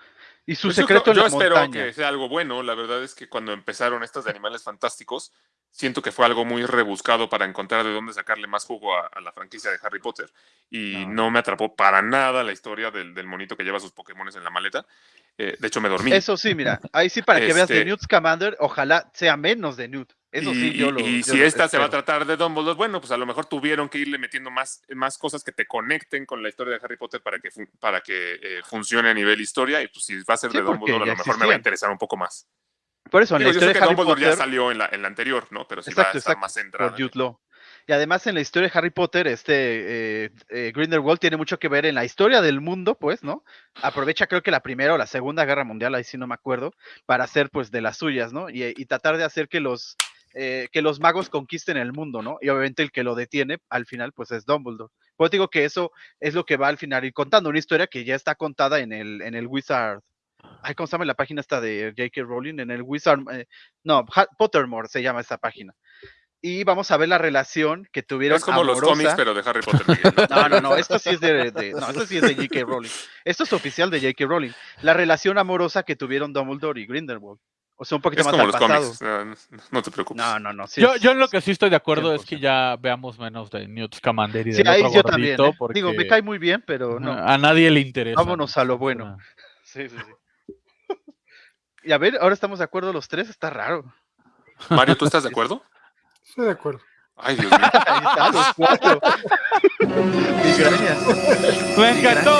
Y su Pues yo secreto creo- en yo la espero montaña. que sea algo bueno. La verdad es que cuando empezaron estas de Animales Fantásticos, siento que fue algo muy rebuscado para encontrar de dónde sacarle más jugo a, a la franquicia de Harry Potter. Y No. no, me atrapó para nada la historia del, del monito que lleva sus Pokémones en la maleta. Eh, de hecho, me dormí. Eso sí, mira, ahí sí para que veas de Este- Newt Scamander, ojalá sea menos de Newt. Eso y, sí, yo lo. y yo si lo esta se va a tratar de Dumbledore, bueno, pues a lo mejor tuvieron que irle metiendo más, más cosas que te conecten con la historia de Harry Potter para que, para que eh, funcione a nivel historia. Y pues si va a ser Sí, de Dumbledore, a lo mejor me va a interesar un poco más. Por eso, en Digo, la yo sé que de Harry Dumbledore ya salió en la, en la anterior, ¿no? Pero sí va Exacto, a estar exacto, más centrada. por Jude Law. Y además en la historia de Harry Potter, este eh, eh, Grindelwald tiene mucho que ver en la historia del mundo, pues, ¿no? Aprovecha creo que la primera o la segunda guerra mundial, ahí sí no me acuerdo, para hacer pues de las suyas, ¿no? Y, y tratar de hacer que los eh, que los magos conquisten el mundo, ¿no? Y obviamente el que lo detiene al final pues es Dumbledore. Pues digo que eso es lo que va al final ir contando, una historia que ya está contada en el, en el Wizard. Ay, ¿cómo se llama la página esta de J.K. Rowling? En el Wizard, eh, no, Pottermore se llama esta página. Y vamos a ver la relación que tuvieron Es como los cómics, pero de Harry Potter. No, no, no, esto sí es de, de- no, esto sí es de J.K. Rowling. Esto es oficial de J.K. Rowling. La relación amorosa que tuvieron Dumbledore y Grindelwald. O sea, un poquito Es más como al los pasado. cómics. No, te preocupes. No, no, no. sí yo, yo en lo que sí estoy de acuerdo es que 100%. ya veamos menos de Newt Scamander y Sí, del ahí otro yo también. ¿eh? porque Digo, me cae muy bien, pero no. a nadie le interesa. Vámonos ¿no? a lo bueno. Sí, sí, sí. Y a ver, ahora estamos de acuerdo los tres, está raro. Mario, ¿tú estás de acuerdo? Estoy de acuerdo. Ay, Dios mío. Ahí está, los cuatro. Migrañas. Me encantó.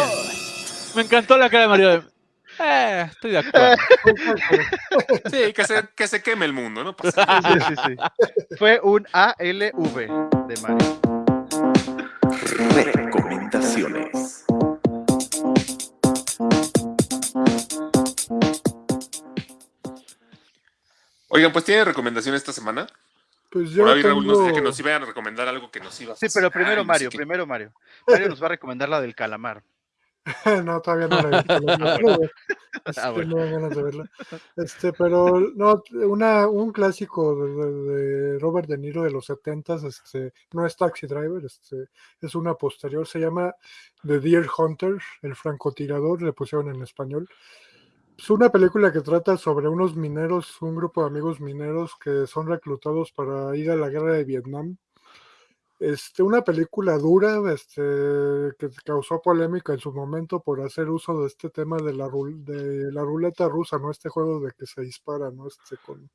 Me encantó la cara de Mario. Eh, estoy de acuerdo. Sí, que se, que se queme el mundo, ¿no? Pasa nada. Sí, sí, sí. Fue un ALV de Mario. Recomendaciones. Oigan, pues tienen recomendación esta semana. Pues yo Por ahí Raúl nos tengo... decía que nos iban a recomendar algo que nos iba a Sí, pero fascinar primero y no sé Mario, qué. primero Mario. Mario nos va a recomendar la del calamar. no, todavía no la he visto. quiero ver. Este, Ah, bueno. no dan ganas de verla. Este, pero no, una, un clásico de, de- de Robert De Niro de los 70 este, no es Taxi Driver, este, es una posterior, se llama The Deer Hunter, el francotirador, le pusieron en español. Es una película que trata sobre unos mineros, un grupo de amigos mineros que son reclutados para ir a la guerra de Vietnam. Este, una película dura, este, que causó polémica en su momento por hacer uso de este tema de la, de la ruleta rusa, ¿no? Este juego de que se dispara, ¿no? Este, con,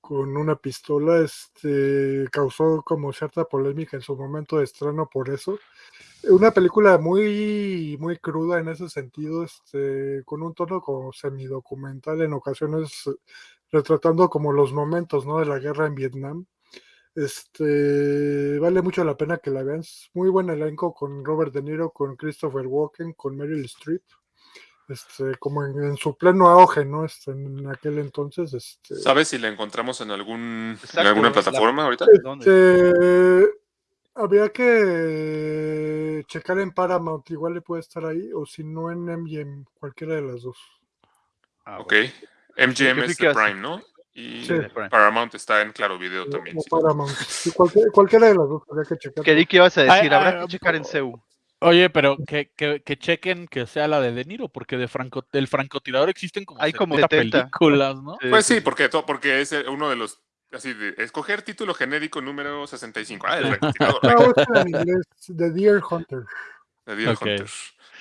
con una pistola, este, causó como cierta polémica en su momento de estreno por eso. Una película muy, muy cruda en ese sentido, este, con un tono como semidocumental en ocasiones, retratando como los momentos, ¿no? De la guerra en Vietnam. Este vale mucho la pena que la vean. Es muy buen elenco con Robert De Niro, con Christopher Walken, con Meryl Streep. Este, como en, en su pleno auge, ¿no? Este, en aquel entonces. Este, ¿Sabes si la encontramos en algún Exacto, en alguna la- plataforma ahorita? Este, habría que checar en Paramount, igual le puede estar ahí, o si no en MGM, cualquiera de las dos. Ah, Ok. bueno. MGM ¿qué es? Prime, ¿no? Y Sí. Paramount está en Claro Video también. Sí. Paramount. Sí, cualquier- cualquiera de las dos habría que checar. ¿Qué qué ibas a decir? Ay, Habrá ay, que checar en CEU. Oye, pero que, que, que chequen que sea la de De Niro, porque de franco, del francotirador existen como Hay como 70 70. películas, ¿no? Pues sí, porque, es eh, uno de los. Así de escoger título genérico número 65. Ah, el francotirador. No, busca en inglés, The Deer Hunter. de Deer. Hunter.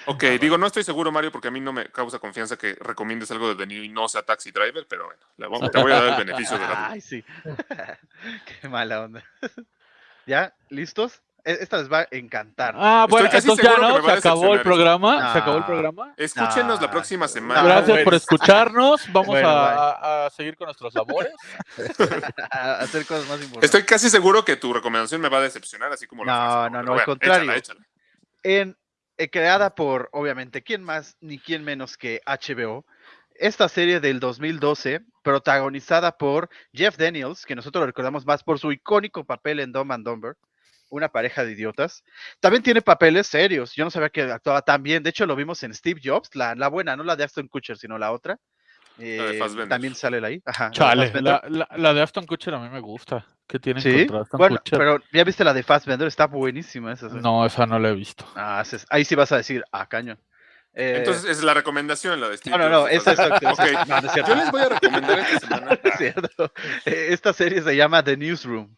Ok, digo, no estoy seguro, Mario, porque a mí no me causa confianza que recomiendes algo de The New y no sea Taxi Driver, pero bueno, le voy- te voy a dar el beneficio de la duda. Ay, sí. Qué mala onda. ¿Ya? ¿Listos? E- Esta les va a encantar. Ah, Estoy bueno, casi entonces ya no, se acabó el esto. programa. Se acabó el programa. Escúchenos la próxima semana. Gracias por escucharnos. Vamos Bueno, a, seguir con nuestros labores. A hacer cosas más importantes. Estoy casi seguro que tu recomendación me va a decepcionar, así como la No, no, no, al contrario. échala, échala. en, eh, creada por, obviamente, ¿quién más ni quién menos que HBO? Esta serie del 2012, protagonizada por Jeff Daniels, que nosotros lo recordamos más por su icónico papel en Dumb and Dumber, una pareja de idiotas. También tiene papeles serios. Yo no sabía que actuaba tan bien. De hecho, lo vimos en Steve Jobs, la, la buena, no la de Aston Kutcher, sino la otra. Eh, Fassbender. también sale ahí. Ajá, la Chale, la, la- la de Aston Kutcher a mí me gusta. ¿Qué tiene Sí, contra Aston bueno, Kutcher? pero ya viste la de Fassbender, está buenísima esa. sí. No, esa no la he visto. Ah, ahí sí vas a decir, ah, cañón. Eh, Entonces es la recomendación, la de Steve no, no, no, Jobs, esa ¿estás- exacto. Ok, esa- no, no es cierto. yo les voy a recomendar esta semana. Es cierto. Eh, Esta serie se llama The Newsroom.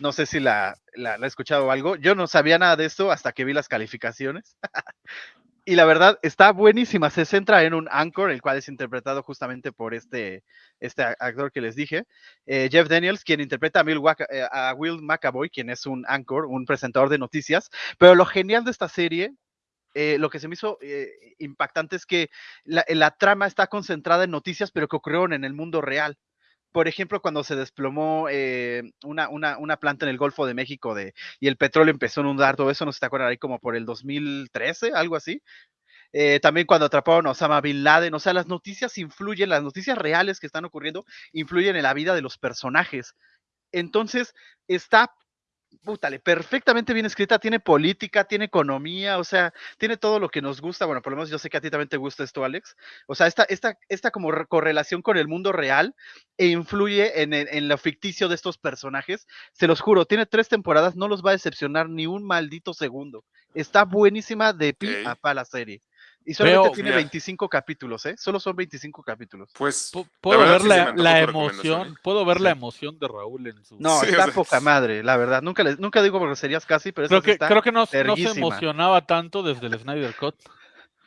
No sé si la, la, la he escuchado o algo. Yo no sabía nada de esto hasta que vi las calificaciones. y la verdad, está buenísima. Se centra en un anchor, el cual es interpretado justamente por este, este actor que les dije, eh, Jeff Daniels, quien interpreta a, Will Waka- eh, a Will McAvoy, quien es un anchor, un presentador de noticias. Pero lo genial de esta serie, eh, lo que se me hizo impactante es que la, la trama está concentrada en noticias, pero que ocurrieron en el mundo real por ejemplo, cuando se desplomó eh, una, una, una planta en el Golfo de México de, y el petróleo empezó a inundar todo eso, no si te acuerdan ahí como por el 2013, algo así. Eh, también cuando atraparon a Osama Bin Laden, o sea, las noticias influyen, las noticias reales que están ocurriendo influyen en la vida de los personajes. Entonces, está, pútale, perfectamente bien escrita, tiene política, tiene economía, o sea, tiene todo lo que nos gusta. Bueno, por lo menos yo sé que a ti también te gusta esto, Alex. O sea, esta, esta, esta como re- correlación con el mundo real e influye en, el- en lo ficticio de estos personajes. Se los juro, tiene tres temporadas, no los va a decepcionar ni un maldito segundo. Está buenísima de pi a pa la serie. Y solamente Veo- tiene Mira. 25 capítulos, ¿eh? Solo son 25 capítulos. Pues Puedo ver sí la, recomendación, emoción, puedo ver la Sí. emoción de Raúl en su. No, Sí, está o sea, poca madre, la verdad. Nunca, les, nunca digo groserías casi, pero creo sí que, está creo que no, no se emocionaba tanto desde el Snyder Cut.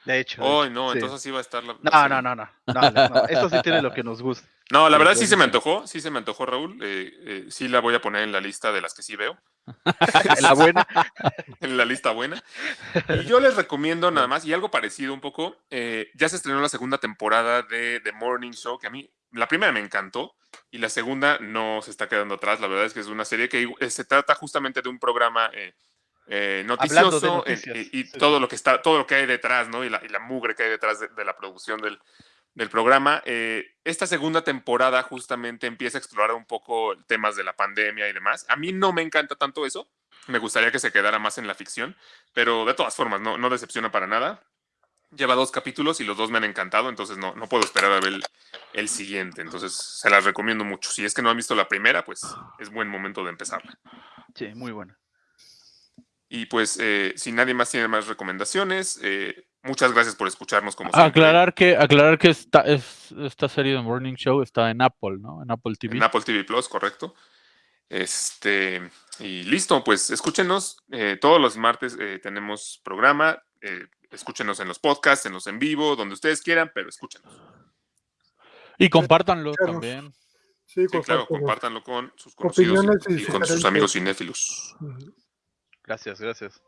De hecho. Hoy no, sí. entonces sí va a estar la. No, no, no, no. no, no. Esto sí tiene lo que nos gusta. No, la verdad sí se me antojó, sí se me antojó, Raúl. eh, eh, sí la voy a poner en la lista de las que sí veo, La buena. en la lista buena. Y yo les recomiendo nada más, y algo parecido un poco, eh, ya se estrenó la segunda temporada de The Morning Show, que a mí la primera me encantó, y la segunda no se está quedando atrás. La verdad es que es una serie que se trata justamente de un programa eh, noticioso eh, y sí. todo lo que está, todo lo que hay detrás, ¿no? Y la, y la mugre que hay detrás de, de la producción del, del programa. Eh, esta segunda temporada justamente empieza a explorar un poco temas de la pandemia y demás. A mí no me encanta tanto eso. Me gustaría que se quedara más en la ficción, pero de todas formas, no, no decepciona para nada. Lleva dos capítulos y los dos me han encantado, entonces no, no puedo esperar a ver el, el siguiente. Entonces se las recomiendo mucho. Si es que no han visto la primera, pues es buen momento de empezarla. Sí, muy buena. Y pues, eh, si nadie más tiene más recomendaciones, eh, muchas gracias por escucharnos como siempre. Aclarar que, aclarar que esta, es, esta serie de Morning Show está en Apple, ¿no? En Apple TV. En Apple TV Plus, correcto. Este, y listo, pues escúchenos. eh, todos los martes eh, tenemos programa. eh, escúchenos en los podcasts, en los en vivo, donde ustedes quieran, pero escúchenos. Y compártanlo también. Sí, Sí, claro, compártanlo con sus conocidos y con sus amigos cinéfilos. Gracias, gracias.